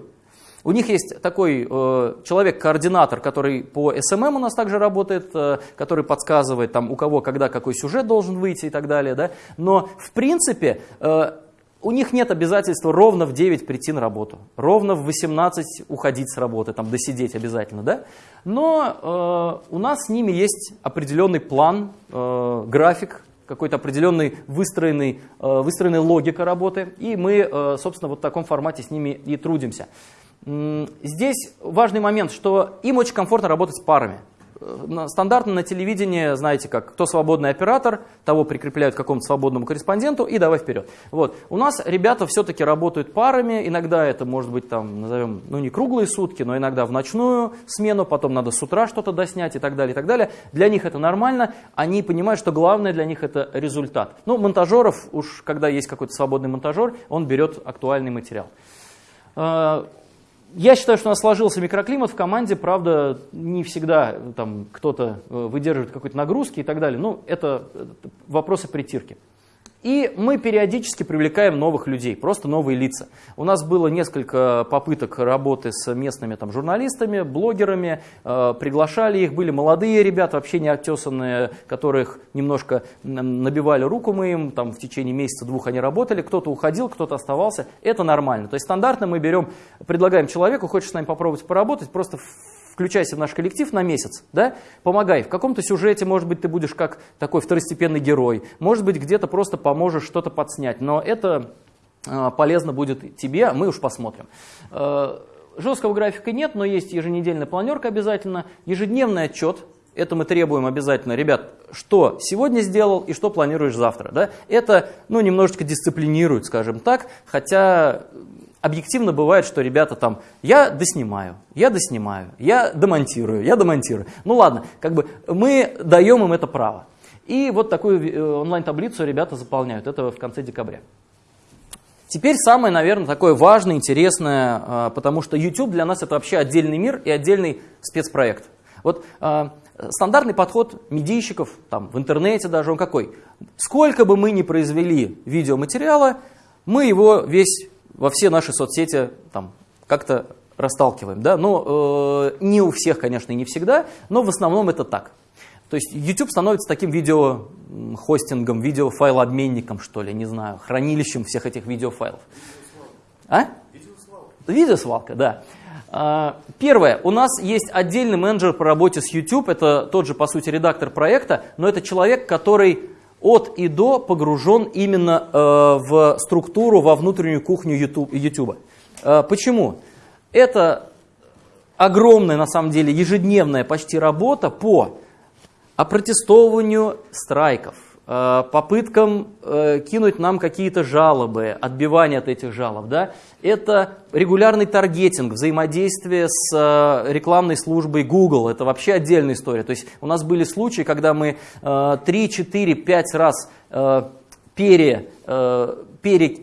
У них есть такой э, человек-координатор, который по SMM у нас также работает, э, который подсказывает, там, у кого, когда, какой сюжет должен выйти и так далее. Да? Но, в принципе, э, у них нет обязательства ровно в 9 прийти на работу, ровно в 18 уходить с работы, там, досидеть обязательно. Да? Но э, у нас с ними есть определенный план, э, график, какой-то определенный выстроенный, э, выстроенная логика работы, и мы, э, собственно, вот в таком формате с ними и трудимся. Здесь важный момент, что им очень комфортно работать с парами. Э, стандартно на телевидении, знаете как, кто свободный оператор, того прикрепляют к какому-то свободному корреспонденту и давай вперед. Вот. У нас ребята все-таки работают парами, иногда это может быть там, назовем, ну не круглые сутки, но иногда в ночную смену, потом надо с утра что-то доснять и так далее, и так далее. Для них это нормально, они понимают, что главное для них это результат. Ну, монтажеров, уж когда есть какой-то свободный монтажер, он берет актуальный материал. Э, я считаю, что у нас сложился микроклимат в команде, правда, не всегда там кто-то э, выдерживает какой-то нагрузки и так далее. Ну, это вопросы притирки. И мы периодически привлекаем новых людей, просто новые лица. У нас было несколько попыток работы с местными там, журналистами, блогерами, э, приглашали их, были молодые ребята, вообще не оттесанные, которых немножко набивали руку мы им, там, в течение месяца-двух они работали, кто-то уходил, кто-то оставался, это нормально. То есть стандартно мы берем, предлагаем человеку, хочешь с нами попробовать поработать, просто включайся в наш коллектив на месяц, да, помогай. В каком-то сюжете, может быть, ты будешь как такой второстепенный герой, может быть, где-то просто поможешь что-то подснять, но это э, полезно будет тебе, мы уж посмотрим. Э, жесткого графика нет, но есть еженедельная планерка обязательно, ежедневный отчет, это мы требуем обязательно, ребят, что сегодня сделал и что планируешь завтра. Да? Это ну, немножечко дисциплинирует, скажем так, хотя объективно бывает, что ребята там, я доснимаю, я доснимаю, я демонтирую, я демонтирую. Ну ладно, как бы мы даем им это право. И вот такую э, онлайн-таблицу ребята заполняют, это в конце декабря. Теперь самое, наверное, такое важное, интересное, а, потому что YouTube для нас это вообще отдельный мир и отдельный спецпроект. Вот а, стандартный подход медийщиков, там, в интернете даже, он какой? Сколько бы мы ни произвели видеоматериала, мы его весь во все наши соцсети там как-то расталкиваем. Да? Но э, не у всех, конечно, и не всегда, но в основном это так. То есть YouTube становится таким видеохостингом, видеофайлообменником, что ли, не знаю, хранилищем всех этих видеофайлов. А? Видеосвалка. Видеосвалка, да. А, первое, у нас есть отдельный менеджер по работе с YouTube, это тот же, по сути, редактор проекта, но это человек, который от и до погружен именно э, в структуру, во внутреннюю кухню YouTube. Э, почему? Это огромная, на самом деле, ежедневная почти работа по опротестовыванию страйков, попыткам э, кинуть нам какие-то жалобы, отбивание от этих жалоб. Да? Это регулярный таргетинг, взаимодействие с э, рекламной службой Google. Это вообще отдельная история. То есть у нас были случаи, когда мы 3, 4, 5 раз пере, пере,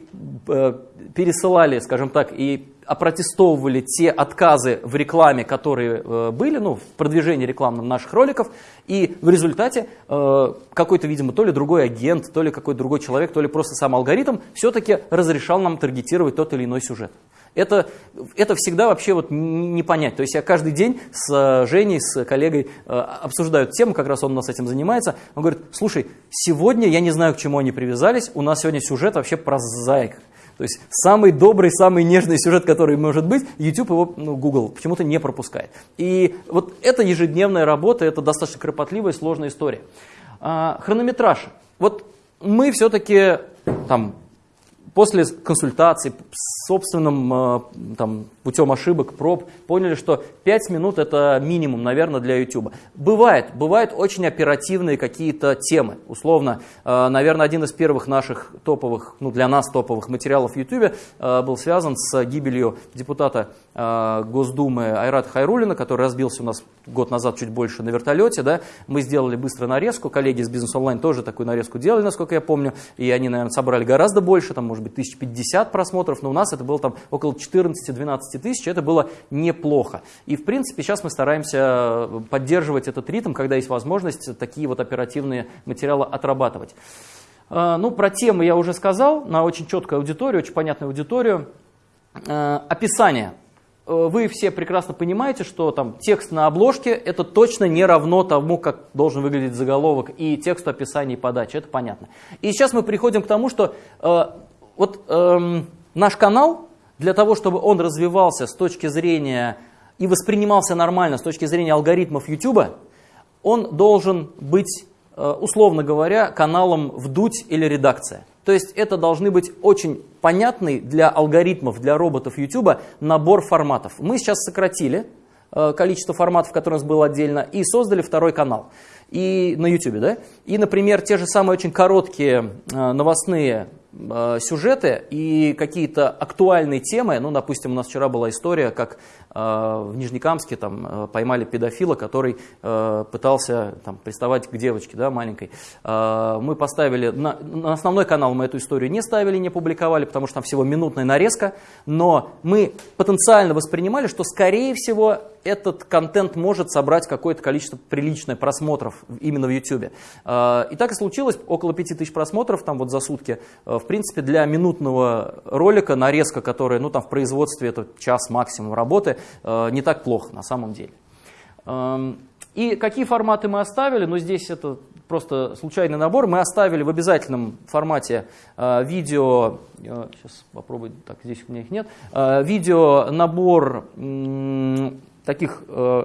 пересылали, скажем так, и опротестовывали те отказы в рекламе, которые э, были, ну, в продвижении рекламном наших роликов, и в результате э, какой-то, видимо, то ли другой агент, то ли какой-то другой человек, то ли просто сам алгоритм все-таки разрешал нам таргетировать тот или иной сюжет. Это, это всегда вообще вот не понять. То есть я каждый день с э, Женей, с коллегой э, обсуждаю тему, как раз он у нас этим занимается. Он говорит, слушай, сегодня я не знаю, к чему они привязались, у нас сегодня сюжет вообще про зайк. То есть самый добрый, самый нежный сюжет, который может быть, YouTube его, ну, Google почему-то не пропускает. И вот это ежедневная работа, это достаточно кропотливая, сложная история. А, хронометраж. Вот мы все-таки там после консультаций собственным э, там, путем ошибок, проб, поняли, что 5 минут это минимум, наверное, для YouTube. Бывает, бывают очень оперативные какие-то темы. Условно, э, наверное, один из первых наших топовых, ну для нас топовых материалов в YouTube э, был связан с гибелью депутата Госдумы Айрата Хайрулина, который разбился у нас год назад чуть больше на вертолете. Да? Мы сделали быстро нарезку, коллеги из Бизнес Онлайн тоже такую нарезку делали, насколько я помню, и они, наверное, собрали гораздо больше, там, может быть, 1050 просмотров, но у нас это было там около 14-12 тысяч, это было неплохо. И, в принципе, сейчас мы стараемся поддерживать этот ритм, когда есть возможность такие вот оперативные материалы отрабатывать. А, ну, про темы я уже сказал, на очень четкую аудиторию, очень понятную аудиторию. А, описание. э, вы все прекрасно понимаете, что там текст на обложке это точно не равно тому, как должен выглядеть заголовок и текст описания и подачи, это понятно. И сейчас мы приходим к тому, что э, вот эм, наш канал, для того, чтобы он развивался с точки зрения и воспринимался нормально с точки зрения алгоритмов YouTube, он должен быть, э, условно говоря, каналом «Вдуть» или «Редакция». То есть это должны быть очень понятный для алгоритмов, для роботов YouTube набор форматов. Мы сейчас сократили э, количество форматов, которые у нас было отдельно, и создали второй канал и на YouTube. Да? И, например, те же самые очень короткие э, новостные сюжеты и какие-то актуальные темы. Ну, допустим, у нас вчера была история, как э, в Нижнекамске там, э, поймали педофила, который э, пытался там, приставать к девочке да, маленькой. Э, мы поставили, на, на основной канал мы эту историю не ставили, не публиковали, потому что там всего минутная нарезка, но мы потенциально воспринимали, что, скорее всего, этот контент может собрать какое-то количество приличное просмотров именно в YouTube. Э, и так и случилось, около 5000 просмотров там вот за сутки. Э, В принципе, для минутного ролика нарезка, которая ну, там, в производстве это час максимум работы, э, не так плохо на самом деле. Эм, И какие форматы мы оставили? Ну, здесь это просто случайный набор. Мы оставили в обязательном формате видео, сейчас попробую, так, здесь у меня их нет, видео набор таких э,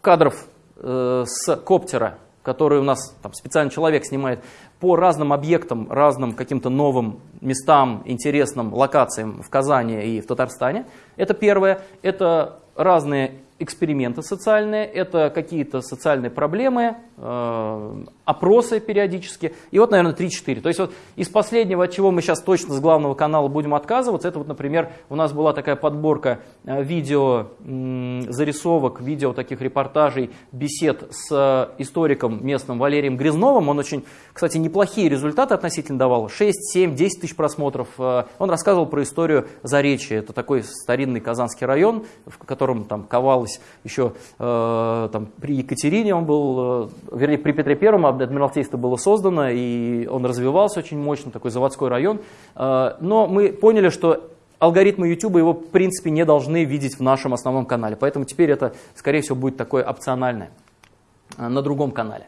кадров э, с коптера, который у нас там, специальный человек снимает по разным объектам, разным каким-то новым местам, интересным локациям в Казани и в Татарстане. Это первое. Это разные эксперименты социальные, это какие-то социальные проблемы, э, опросы периодически. И вот, наверное, 3-4. То есть вот из последнего, от чего мы сейчас точно с главного канала будем отказываться, это вот, например, у нас была такая подборка э, видео, зарисовок, видео таких репортажей, бесед с э, историком местным Валерием Грязновым. Он очень, кстати, неплохие результаты относительно давал. 6, 7, 10 тысяч просмотров. Э, Он рассказывал про историю Заречья. Это такой старинный Казанский район, в котором там ковалось еще э, там, при Екатерине он был, э, вернее, при Петре Первом Адмиралтейство было создано, и он развивался очень мощно, такой заводской район. Э, но мы поняли, что алгоритмы YouTube его, в принципе, не должны видеть в нашем основном канале. Поэтому теперь это, скорее всего, будет такое опциональное э, на другом канале.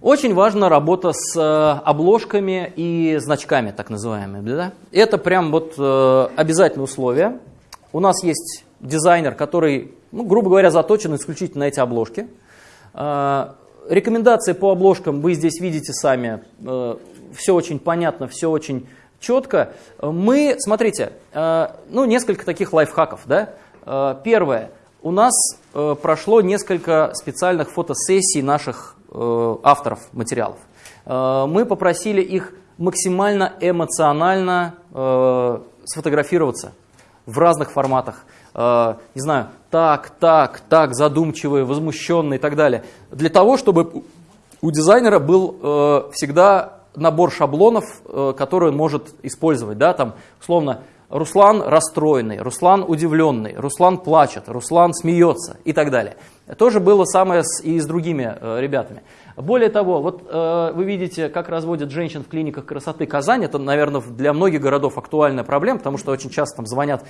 Очень важна работа с э, обложками и значками, так называемыми. Да? Это прям вот э, обязательное условие. У нас есть дизайнер, который, ну, грубо говоря, заточен исключительно на эти обложки. Э, Рекомендации по обложкам вы здесь видите сами. Э, Все очень понятно, все очень четко. Мы, смотрите, э, ну, несколько таких лайфхаков. Да? Э, Первое. У нас прошло несколько специальных фотосессий наших авторов материалов. Мы попросили их максимально эмоционально сфотографироваться в разных форматах. Э, Не знаю, так, так, так, задумчивые, возмущенные и так далее. Для того, чтобы у дизайнера был э, всегда набор шаблонов, э, которые он может использовать. Да? Там, условно, Руслан расстроенный, Руслан удивленный, Руслан плачет, Руслан смеется и так далее. То же было самое с, и с другими э, ребятами. Более того, вот э, вы видите, как разводят женщин в клиниках красоты Казань. Это, наверное, для многих городов актуальная проблема, потому что очень часто там звонят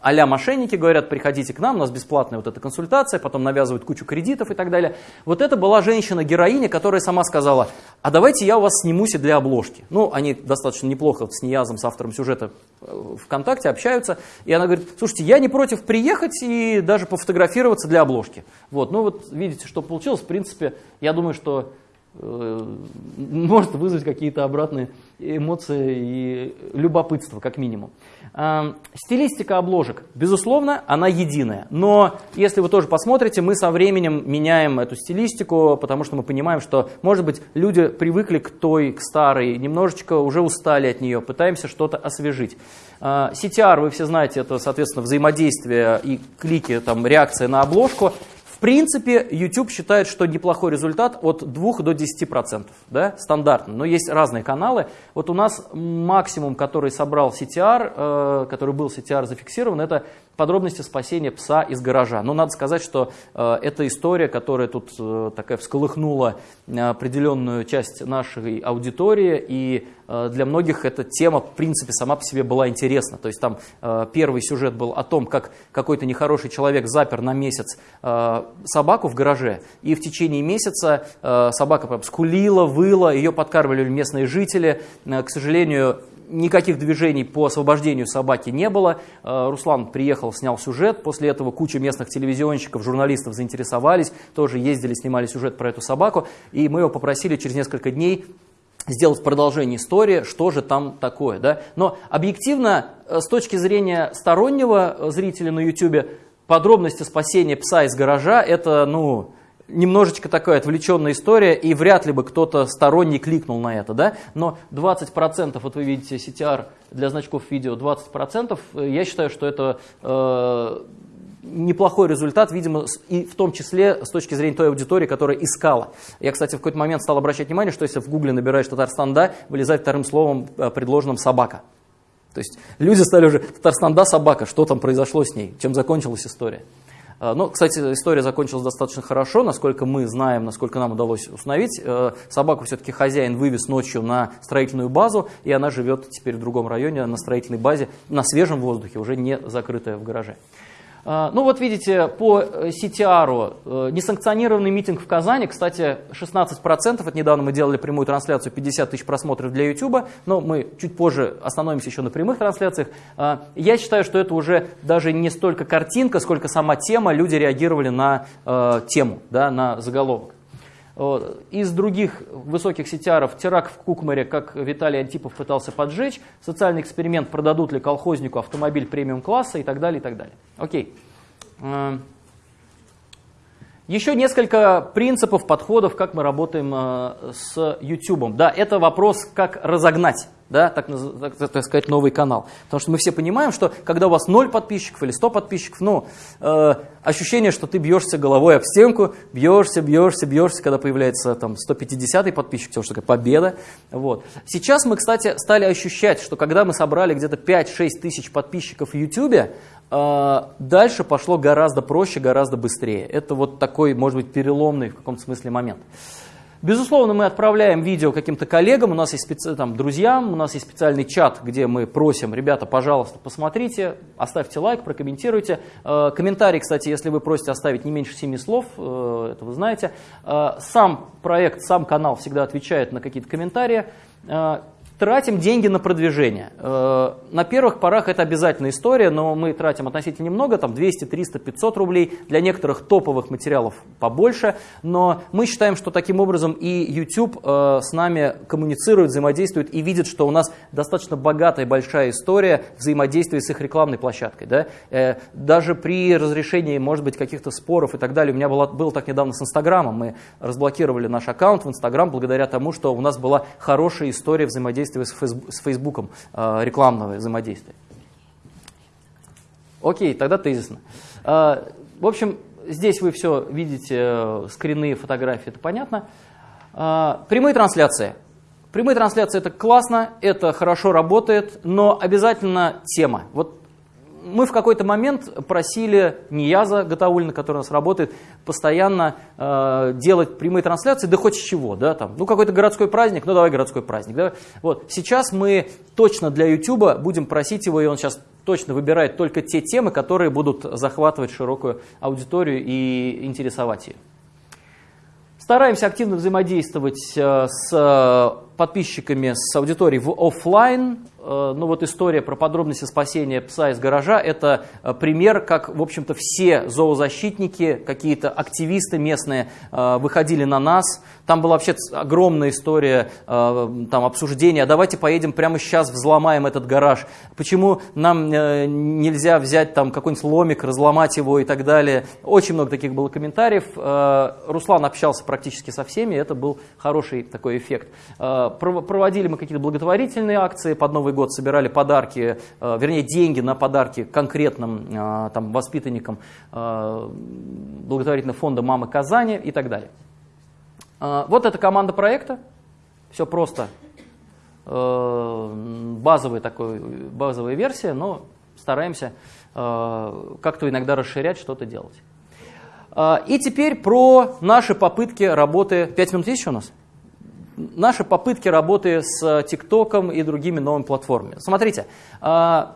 а мошенники, говорят, приходите к нам, у нас бесплатная вот эта консультация, потом навязывают кучу кредитов и так далее. Вот это была женщина-героиня, которая сама сказала, а давайте я у вас снимусь и для обложки. Ну, они достаточно неплохо вот с Ниязом, с автором сюжета э, ВКонтакте общаются, и она говорит, слушайте, я не против приехать и даже пофотографироваться для обложки. Вот, ну вот видите, что получилось, в принципе, я думаю, что э, может вызвать какие-то обратные эмоции и любопытство, как минимум. Э, Стилистика обложек, безусловно, она единая. Но если вы тоже посмотрите, мы со временем меняем эту стилистику, потому что мы понимаем, что, может быть, люди привыкли к той, к старой, немножечко уже устали от нее, пытаемся что-то освежить. Э, CTR, вы все знаете, это, соответственно, взаимодействие и клики, там, реакция на обложку. В принципе, YouTube считает, что неплохой результат от 2 до 10%, да, стандартно, но есть разные каналы. Вот у нас максимум, который собрал CTR, э, который был CTR зафиксирован, это подробности спасения пса из гаража. Но надо сказать, что э, эта история, которая тут э, такая всколыхнула э, определенную часть нашей аудитории, и э, для многих эта тема, в принципе, сама по себе была интересна. То есть там э, первый сюжет был о том, как какой-то нехороший человек запер на месяц э, собаку в гараже, и в течение месяца э, собака прям скулила, выла, ее подкармливали местные жители. Э, к сожалению, никаких движений по освобождению собаки не было. Э, Руслан приехал, снял сюжет. После этого куча местных телевизионщиков, журналистов заинтересовались, тоже ездили, снимали сюжет про эту собаку. И мы его попросили через несколько дней сделать продолжение истории, что же там такое. Да? Но объективно, э, с точки зрения стороннего э, зрителя на YouTube, подробности спасения пса из гаража – это, ну, немножечко такая отвлеченная история, и вряд ли бы кто-то сторонний кликнул на это, да, но 20%, вот вы видите CTR для значков видео, 20%, э, я считаю, что это э, неплохой результат, видимо, и в том числе с точки зрения той аудитории, которая искала. Я, кстати, в какой-то момент стал обращать внимание, что если в гугле набираешь Татарстан «да», вылезает вторым словом, э, предложенным «собака». То есть люди стали уже «Татарстан «да», собака», что там произошло с ней, чем закончилась история. Э, Но, кстати, история закончилась достаточно хорошо, насколько мы знаем, насколько нам удалось установить. Э, собаку все-таки хозяин вывез ночью на строительную базу, и она живет теперь в другом районе, на строительной базе, на свежем воздухе, уже не закрытая в гараже. А, ну вот видите, по CTR э, несанкционированный митинг в Казани, кстати, 16%, это недавно мы делали прямую трансляцию, 50 тысяч просмотров для YouTube, но мы чуть позже остановимся еще на прямых трансляциях. А, я считаю, что это уже даже не столько картинка, сколько сама тема, люди реагировали на э, тему, да, на заголовок. Из других высоких сетяров теракт в Кукмаре, как Виталий Антипов пытался поджечь, социальный эксперимент, продадут ли колхознику автомобиль премиум-класса и так далее, и так далее. Окей. Еще несколько принципов, подходов, как мы работаем э, с YouTube. Да, это вопрос, как разогнать, да, так, так, так сказать, новый канал. Потому что мы все понимаем, что когда у вас 0 подписчиков или 100 подписчиков, ну, э, ощущение, что ты бьешься головой об стенку, бьешься, бьешься, бьешься, когда появляется там 150-й подписчик, потому что такая победа. Вот. Сейчас мы, кстати, стали ощущать, что когда мы собрали где-то 5-6 тысяч подписчиков в YouTube, а, дальше пошло гораздо проще, гораздо быстрее. Это вот такой, может быть, переломный в каком-то смысле момент. Безусловно, мы отправляем видео каким-то коллегам, у нас есть специ... там, друзьям, у нас есть специальный чат, где мы просим, ребята, пожалуйста, посмотрите, оставьте лайк, прокомментируйте. Э, комментарий, кстати, если вы просите оставить не меньше 7 слов, э, это вы знаете. Э, сам проект, сам канал всегда отвечает на какие-то комментарии. Тратим деньги на продвижение. Э, на первых порах это обязательная история, но мы тратим относительно немного, там 200, 300, 500 рублей. Для некоторых топовых материалов побольше. Но мы считаем, что таким образом и YouTube э, с нами коммуницирует, взаимодействует и видит, что у нас достаточно богатая большая история взаимодействия с их рекламной площадкой. Да? Э, даже при разрешении, может быть, каких-то споров и так далее, у меня было, было так недавно с Инстаграмом. Мы разблокировали наш аккаунт в Инстаграм благодаря тому, что у нас была хорошая история взаимодействия взаимодействия с Фейсбуком, э, рекламного взаимодействия. Окей, тогда тезисно. Э, в общем, здесь вы все видите, э, скрины, фотографии, это понятно. Прямые трансляции. Прямые трансляции это классно, это хорошо работает, но обязательно тема. Вот мы в какой-то момент просили Нияза Гатаулина, который у нас работает, постоянно э, делать прямые трансляции, да хоть с чего, да, там, ну какой-то городской праздник, ну давай городской праздник, да. Вот, сейчас мы точно для YouTube будем просить его, и он сейчас точно выбирает только те темы, которые будут захватывать широкую аудиторию и интересовать ее. Стараемся активно взаимодействовать э, с подписчиками, с аудиторией в офлайн. Э, ну вот история про подробности спасения пса из гаража – это э, пример, как, в общем-то, все зоозащитники, какие-то активисты местные выходили на нас. Там была вообще огромная история, там обсуждения, а давайте поедем прямо сейчас, взломаем этот гараж. Почему нам нельзя взять там какой-нибудь ломик, разломать его и так далее. Очень много таких было комментариев. Руслан общался практически со всеми, это был хороший такой эффект. Проводили мы какие-то благотворительные акции, под Новый год собирали подарки, э, вернее деньги на подарки конкретным э, там, воспитанникам э, благотворительного фонда «Мамы Казани» и так далее. Вот эта команда проекта, все просто, базовая, такой, базовая версия, но стараемся как-то иногда расширять, что-то делать. И теперь про наши попытки работы. Пять минут есть еще у нас? Наши попытки работы с ТикТоком и другими новыми платформами. Смотрите, э,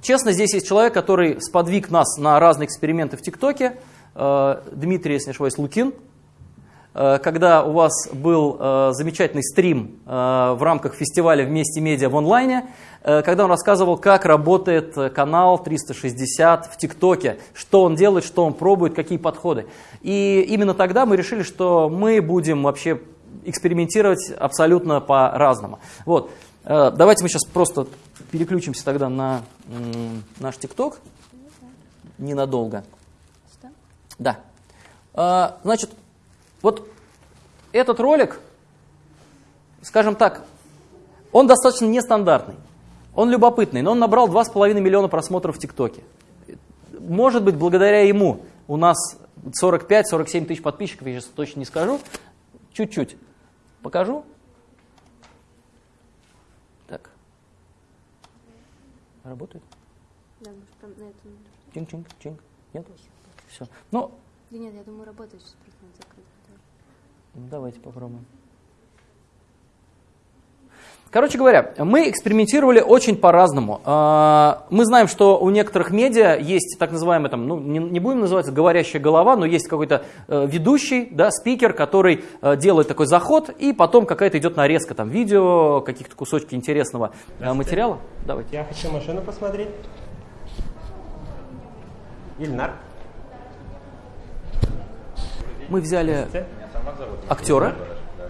честно, здесь есть человек, который сподвиг нас на разные эксперименты в ТикТоке. Э, Дмитрий, если не ошибаюсь, Лукин. Э, когда у вас был э, замечательный стрим э, в рамках фестиваля «Вместе медиа» в онлайне, когда он рассказывал, как работает канал 360 в ТикТоке, что он делает, что он пробует, какие подходы. И именно тогда мы решили, что мы будем вообще экспериментировать абсолютно по-разному. Вот. Давайте мы сейчас просто переключимся тогда на наш ТикТок ненадолго. Да. Значит, вот этот ролик, скажем так, он достаточно нестандартный, он любопытный, но он набрал 2,5 миллиона просмотров в ТикТоке. Может быть, благодаря ему у нас 45-47 тысяч подписчиков, я сейчас точно не скажу. Чуть-чуть покажу. Так. Работает? Да, может, там на этом... Чинг-чинг, чинг. Нет? Все. Ну, Да нет, я думаю, работает сейчас просто надо закрыть. Ну, Давайте попробуем. Короче говоря, мы экспериментировали очень по-разному. А, Мы знаем, что у некоторых медиа есть так называемый, там, ну, не, будем называть говорящая голова, но есть какой-то э, ведущий, да, спикер, который э, делает такой заход, и потом какая-то идет нарезка там, видео, каких-то кусочки интересного э, материала. Давайте. Я хочу машину посмотреть. Ильнар. Мы взяли актера,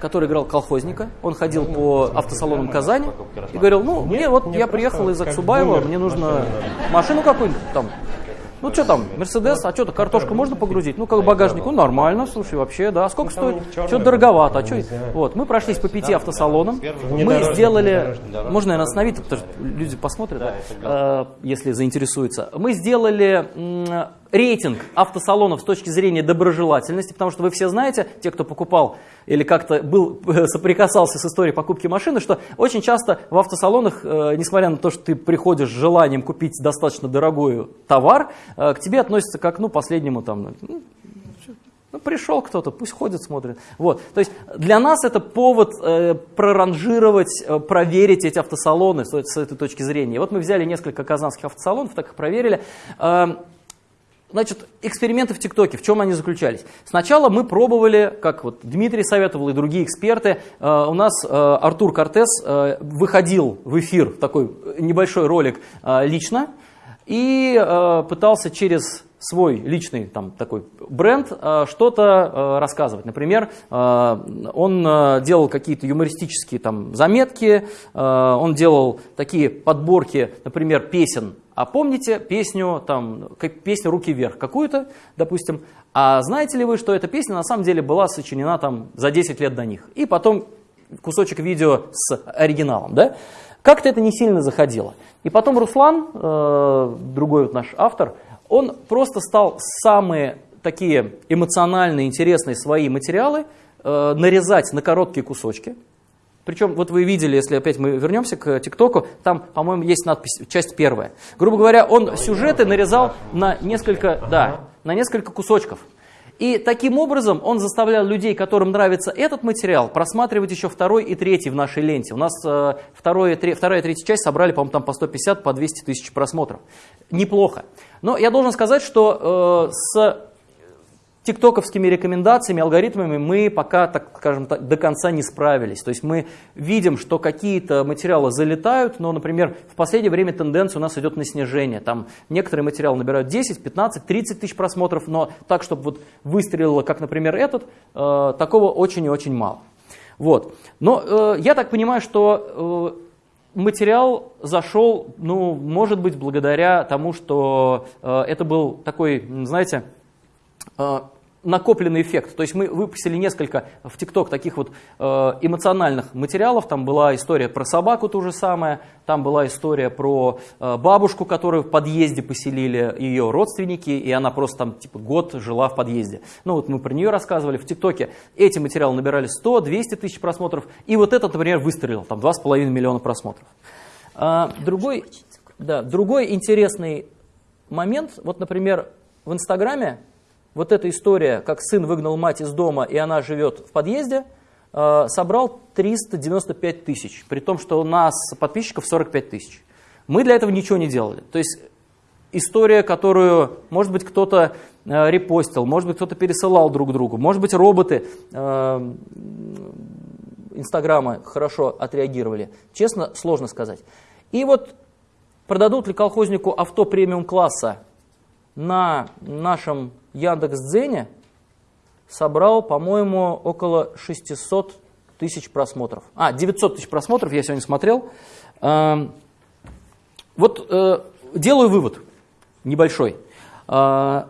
который играл колхозника. Он ходил по автосалонам Казани и говорил, ну, мне вот я приехал из Аксубаева, мне нужно машину какую-нибудь там. Ну, что там, Мерседес, а что-то, картошку можно погрузить? Ну, как багажник, ну, нормально, слушай, вообще, да. А сколько стоит? Что-то дороговато, а что? Вот, мы прошлись по пяти автосалонам, мы сделали, можно, наверное, остановить, потому что люди посмотрят, да, э, если заинтересуются. Мы сделали рейтинг автосалонов с точки зрения доброжелательности, потому что вы все знаете, те, кто покупал или как-то был, соприкасался с историей покупки машины, что очень часто в автосалонах, э, несмотря на то, что ты приходишь с желанием купить достаточно дорогой товар, э, к тебе относятся как, ну, последнему там, ну, ну, пришел кто-то, пусть ходит, смотрит. Вот. То есть для нас это повод э, проранжировать, э, проверить эти автосалоны с, с этой точки зрения. Вот мы взяли несколько казанских автосалонов, так их проверили. Э, Значит, эксперименты в ТикТоке, в чем они заключались? Сначала мы пробовали, как вот Дмитрий советовал и другие эксперты, э, у нас э, Артур Кортес э, выходил в эфир, такой небольшой ролик лично, и пытался через свой личный там, такой бренд что-то рассказывать. Например, он делал какие-то юмористические там, заметки, он делал такие подборки, например, песен. А помните песню, там, как, песню «Руки вверх» какую-то, допустим, а знаете ли вы, что эта песня на самом деле была сочинена там, за 10 лет до них? И потом кусочек видео с оригиналом. Да? Как-то это не сильно заходило. И потом Руслан, э, другой вот наш автор, он просто стал самые такие эмоциональные, интересные свои материалы э, нарезать на короткие кусочки. Причем, вот вы видели, если опять мы вернемся к ТикТоку, там, по-моему, есть надпись, часть первая. Грубо говоря, он сюжеты нарезал на несколько, да, на несколько кусочков. И таким образом он заставлял людей, которым нравится этот материал, просматривать еще второй и третий в нашей ленте. У нас э, второй, три, вторая и третья часть собрали, по-моему, там по 150, по 200 тысяч просмотров. Неплохо. Но я должен сказать, что э, с тиктоковскими рекомендациями, алгоритмами мы пока, так скажем так, до конца не справились. То есть мы видим, что какие-то материалы залетают, но, например, в последнее время тенденция у нас идет на снижение. Там некоторые материалы набирают 10, 15, 30 тысяч просмотров, но так, чтобы вот выстрелило, как, например, этот, э, такого очень и очень мало. Вот. Но э, я так понимаю, что э, материал зашел, ну, может быть, благодаря тому, что э, это был такой, знаете, накопленный эффект. То есть мы выпустили несколько в ТикТок таких вот э, эмоциональных материалов. Там была история про собаку ту же самое, там была история про э, бабушку, которую в подъезде поселили ее родственники, и она просто там типа год жила в подъезде. Ну вот мы про нее рассказывали в ТикТоке. Эти материалы набирали 100-200 тысяч просмотров, и вот этот, например, выстрелил, там 2,5 миллиона просмотров. А, другой, да, другой интересный момент, вот, например, в Инстаграме вот эта история, как сын выгнал мать из дома, и она живет в подъезде, э, собрал 395 тысяч, при том, что у нас подписчиков 45 тысяч. Мы для этого ничего не делали. То есть история, которую, может быть, кто-то э, репостил, может быть, кто-то пересылал друг другу, может быть, роботы э, Инстаграма хорошо отреагировали. Честно, сложно сказать. И вот продадут ли колхознику авто премиум класса на нашем Яндекс.Дзене, собрал, по-моему, около 600 тысяч просмотров. А, 900 тысяч просмотров я сегодня смотрел. Эм, вот э, делаю вывод небольшой. Э,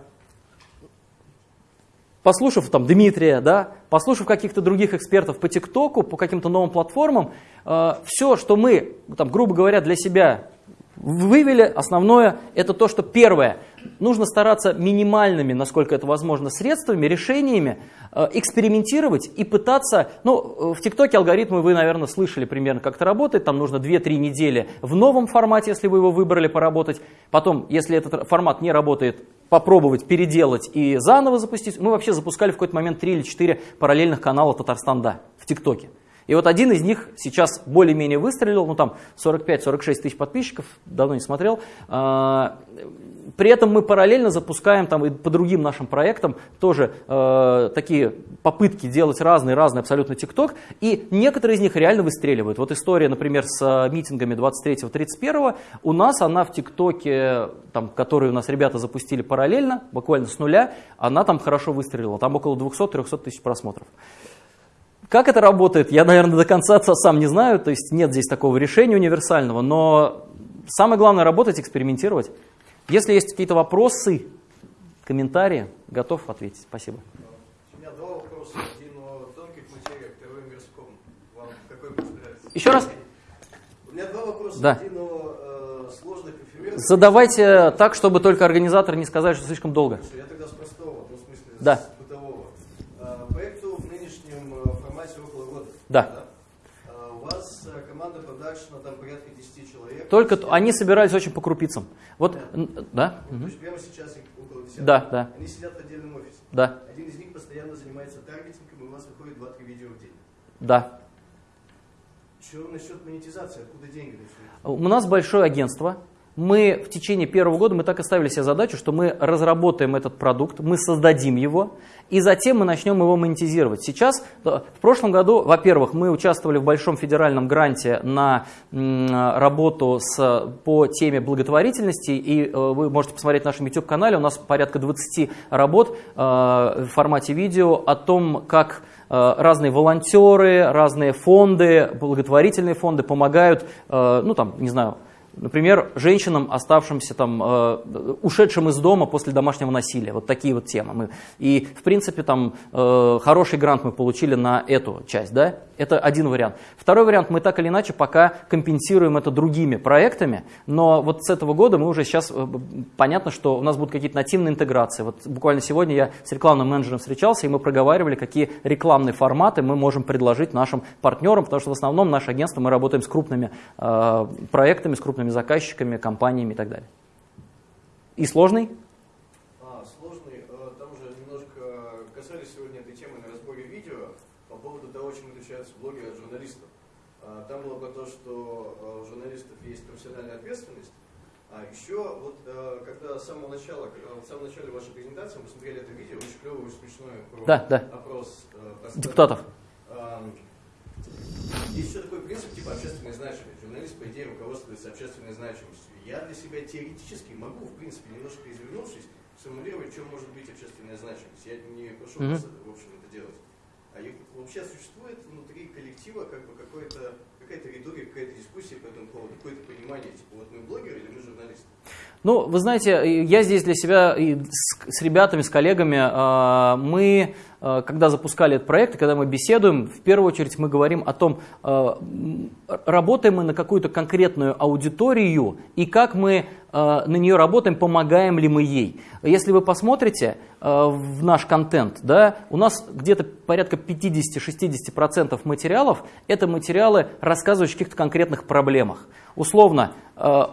послушав там Дмитрия, да, послушав каких-то других экспертов по ТикТоку, по каким-то новым платформам, э, все, что мы, там, грубо говоря, для себя вывели, основное, это то, что первое, нужно стараться минимальными, насколько это возможно, средствами, решениями э, экспериментировать и пытаться, ну, в ТикТоке алгоритмы вы, наверное, слышали примерно, как это работает, там нужно 2-3 недели в новом формате, если вы его выбрали, поработать, потом, если этот формат не работает, попробовать переделать и заново запустить. Мы вообще запускали в какой-то момент 3 или 4 параллельных канала Татарстан, да, в ТикТоке. И вот один из них сейчас более-менее выстрелил, ну там 45-46 тысяч подписчиков, давно не смотрел. А, при этом мы параллельно запускаем там и по другим нашим проектам тоже э, такие попытки делать разные-разные абсолютно ТикТок, и некоторые из них реально выстреливают. Вот история, например, с э, митингами 23-31, у нас она в ТикТоке, там, которую у нас ребята запустили параллельно, буквально с нуля, она там хорошо выстрелила, там около 200-300 тысяч просмотров. Как это работает, я, наверное, до конца сам не знаю, то есть нет здесь такого решения универсального, но самое главное работать, экспериментировать. Если есть какие-то вопросы, комментарии, готов ответить. Спасибо. У меня два вопроса. Один о тонких материях, второй о мирском. Вам какой больше нравится? Еще раз? У меня два вопроса. Да. Один о э, сложных эфемерных. Задавайте так, чтобы только организаторы не сказали, что слишком долго. Я тогда с простого, ну, в смысле, Да. с бытового. А, проекту в нынешнем э, формате около года. Да. А, у вас э, команда продакшена там порядка 10 человек. Только они собирались очень по крупицам. Вот, н- да? То есть прямо сейчас их около 10. Да, да. Они сидят в отдельном офисе. Да. Один из них постоянно занимается таргетингом, и у вас выходит 2-3 видео в день. Да. Что насчет монетизации? Откуда деньги? У нас большое агентство. Мы в течение первого года мы так и ставили себе задачу, что мы разработаем этот продукт, мы создадим его, и затем мы начнем его монетизировать. Сейчас, да, в прошлом году, во-первых, мы участвовали в большом федеральном гранте на работу с, по теме благотворительности, и э, вы можете посмотреть в нашем YouTube-канале, у нас порядка 20 работ э, в формате видео о том, как э, разные волонтеры, разные фонды, благотворительные фонды помогают, э, ну там, не знаю, Например, женщинам, оставшимся там, э, ушедшим из дома после домашнего насилия. Вот такие вот темы. Мы, и, в принципе, там э, хороший грант мы получили на эту часть. Да? Это один вариант. Второй вариант, мы так или иначе пока компенсируем это другими проектами, но вот с этого года мы уже сейчас, э, понятно, что у нас будут какие-то нативные интеграции. Вот буквально сегодня я с рекламным менеджером встречался, и мы проговаривали, какие рекламные форматы мы можем предложить нашим партнерам, потому что в основном наше агентство, мы работаем с крупными э, проектами, с крупными заказчиками, компаниями и так далее. И сложный? А, сложный. Э, Там уже немножко касались сегодня этой темы на разборе видео по поводу того, чем отличаются блогеры от журналистов. А, Там было про то, что э, у журналистов есть профессиональная ответственность. А еще вот э, когда с самого начала, э, в самом начале вашей презентации мы смотрели это видео, очень клевый, очень смешной про Да, да. опрос э. Депутатов. Есть еще такой принцип, типа общественной значимости. Журналист, по идее, руководствуется общественной значимостью. Я для себя теоретически могу, в принципе, немножко извернувшись, сформулировать, чем может быть общественная значимость. Я не прошу Мгм. вас, в общем, это делать. А вообще существует внутри коллектива как бы какое-то, какая-то риторика, какая-то дискуссия по этому поводу, какое-то понимание, типа, вот мы блогеры или мы журналисты? Ну, вы знаете, я здесь для себя и с, с ребятами, с коллегами, э, мы, когда запускали этот проект, и когда мы беседуем, в первую очередь мы говорим о том, э, работаем мы на какую-то конкретную аудиторию, и как мы э, на нее работаем, помогаем ли мы ей. Если вы посмотрите э, в наш контент, да, у нас где-то порядка 50-60% материалов – это материалы, рассказывающие о каких-то конкретных проблемах. Условно, э,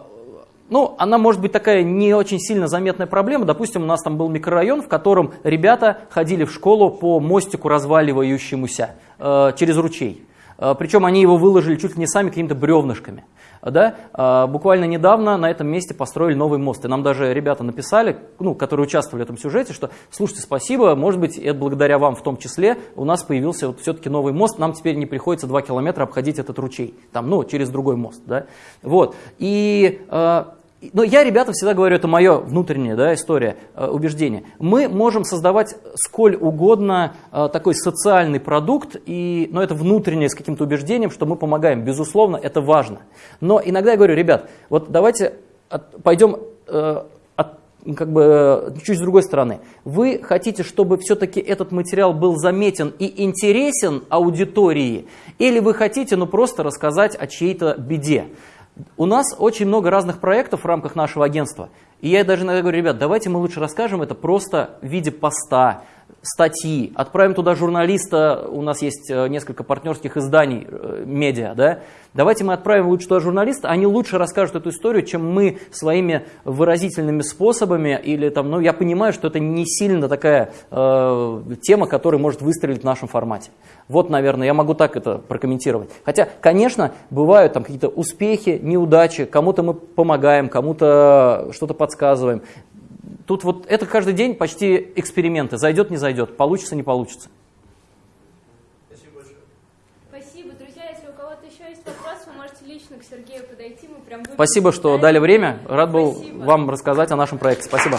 ну, она может быть такая не очень сильно заметная проблема. Допустим, у нас там был микрорайон, в котором ребята ходили в школу по мостику разваливающемуся э, через ручей. Э, причем они его выложили чуть ли не сами какими-то бревнышками. Да? Э, буквально недавно на этом месте построили новый мост. И нам даже ребята написали, ну, которые участвовали в этом сюжете, что слушайте, спасибо, может быть, это благодаря вам в том числе у нас появился вот все-таки новый мост, нам теперь не приходится 2 километра обходить этот ручей, там, ну, через другой мост. Да? Вот. И э, но я, ребята, всегда говорю, это мое внутреннее да, история, э, убеждение. Мы можем создавать сколь угодно э, такой социальный продукт, и, но это внутреннее с каким-то убеждением, что мы помогаем. Безусловно, это важно. Но иногда я говорю, ребят, вот давайте от, пойдем э, от, как бы, чуть с другой стороны. Вы хотите, чтобы все-таки этот материал был заметен и интересен аудитории, или вы хотите ну, просто рассказать о чьей-то беде? У нас очень много разных проектов в рамках нашего агентства. И я даже иногда говорю, ребят, давайте мы лучше расскажем это просто в виде поста, статьи, отправим туда журналиста, у нас есть э, несколько партнерских изданий, э, медиа, да, давайте мы отправим лучше туда журналиста, они лучше расскажут эту историю, чем мы своими выразительными способами, или там, ну, я понимаю, что это не сильно такая э, тема, которая может выстрелить в нашем формате. Вот, наверное, я могу так это прокомментировать. Хотя, конечно, бывают там какие-то успехи, неудачи, кому-то мы помогаем, кому-то что-то подсказываем. Тут вот это каждый день почти эксперименты. Зайдет, не зайдет, получится, не получится. Спасибо, друзья. Если у кого-то еще есть вопрос, вы можете лично к Сергею подойти. Мы прям Спасибо, что дали время. Рад был вам рассказать о нашем проекте. Спасибо.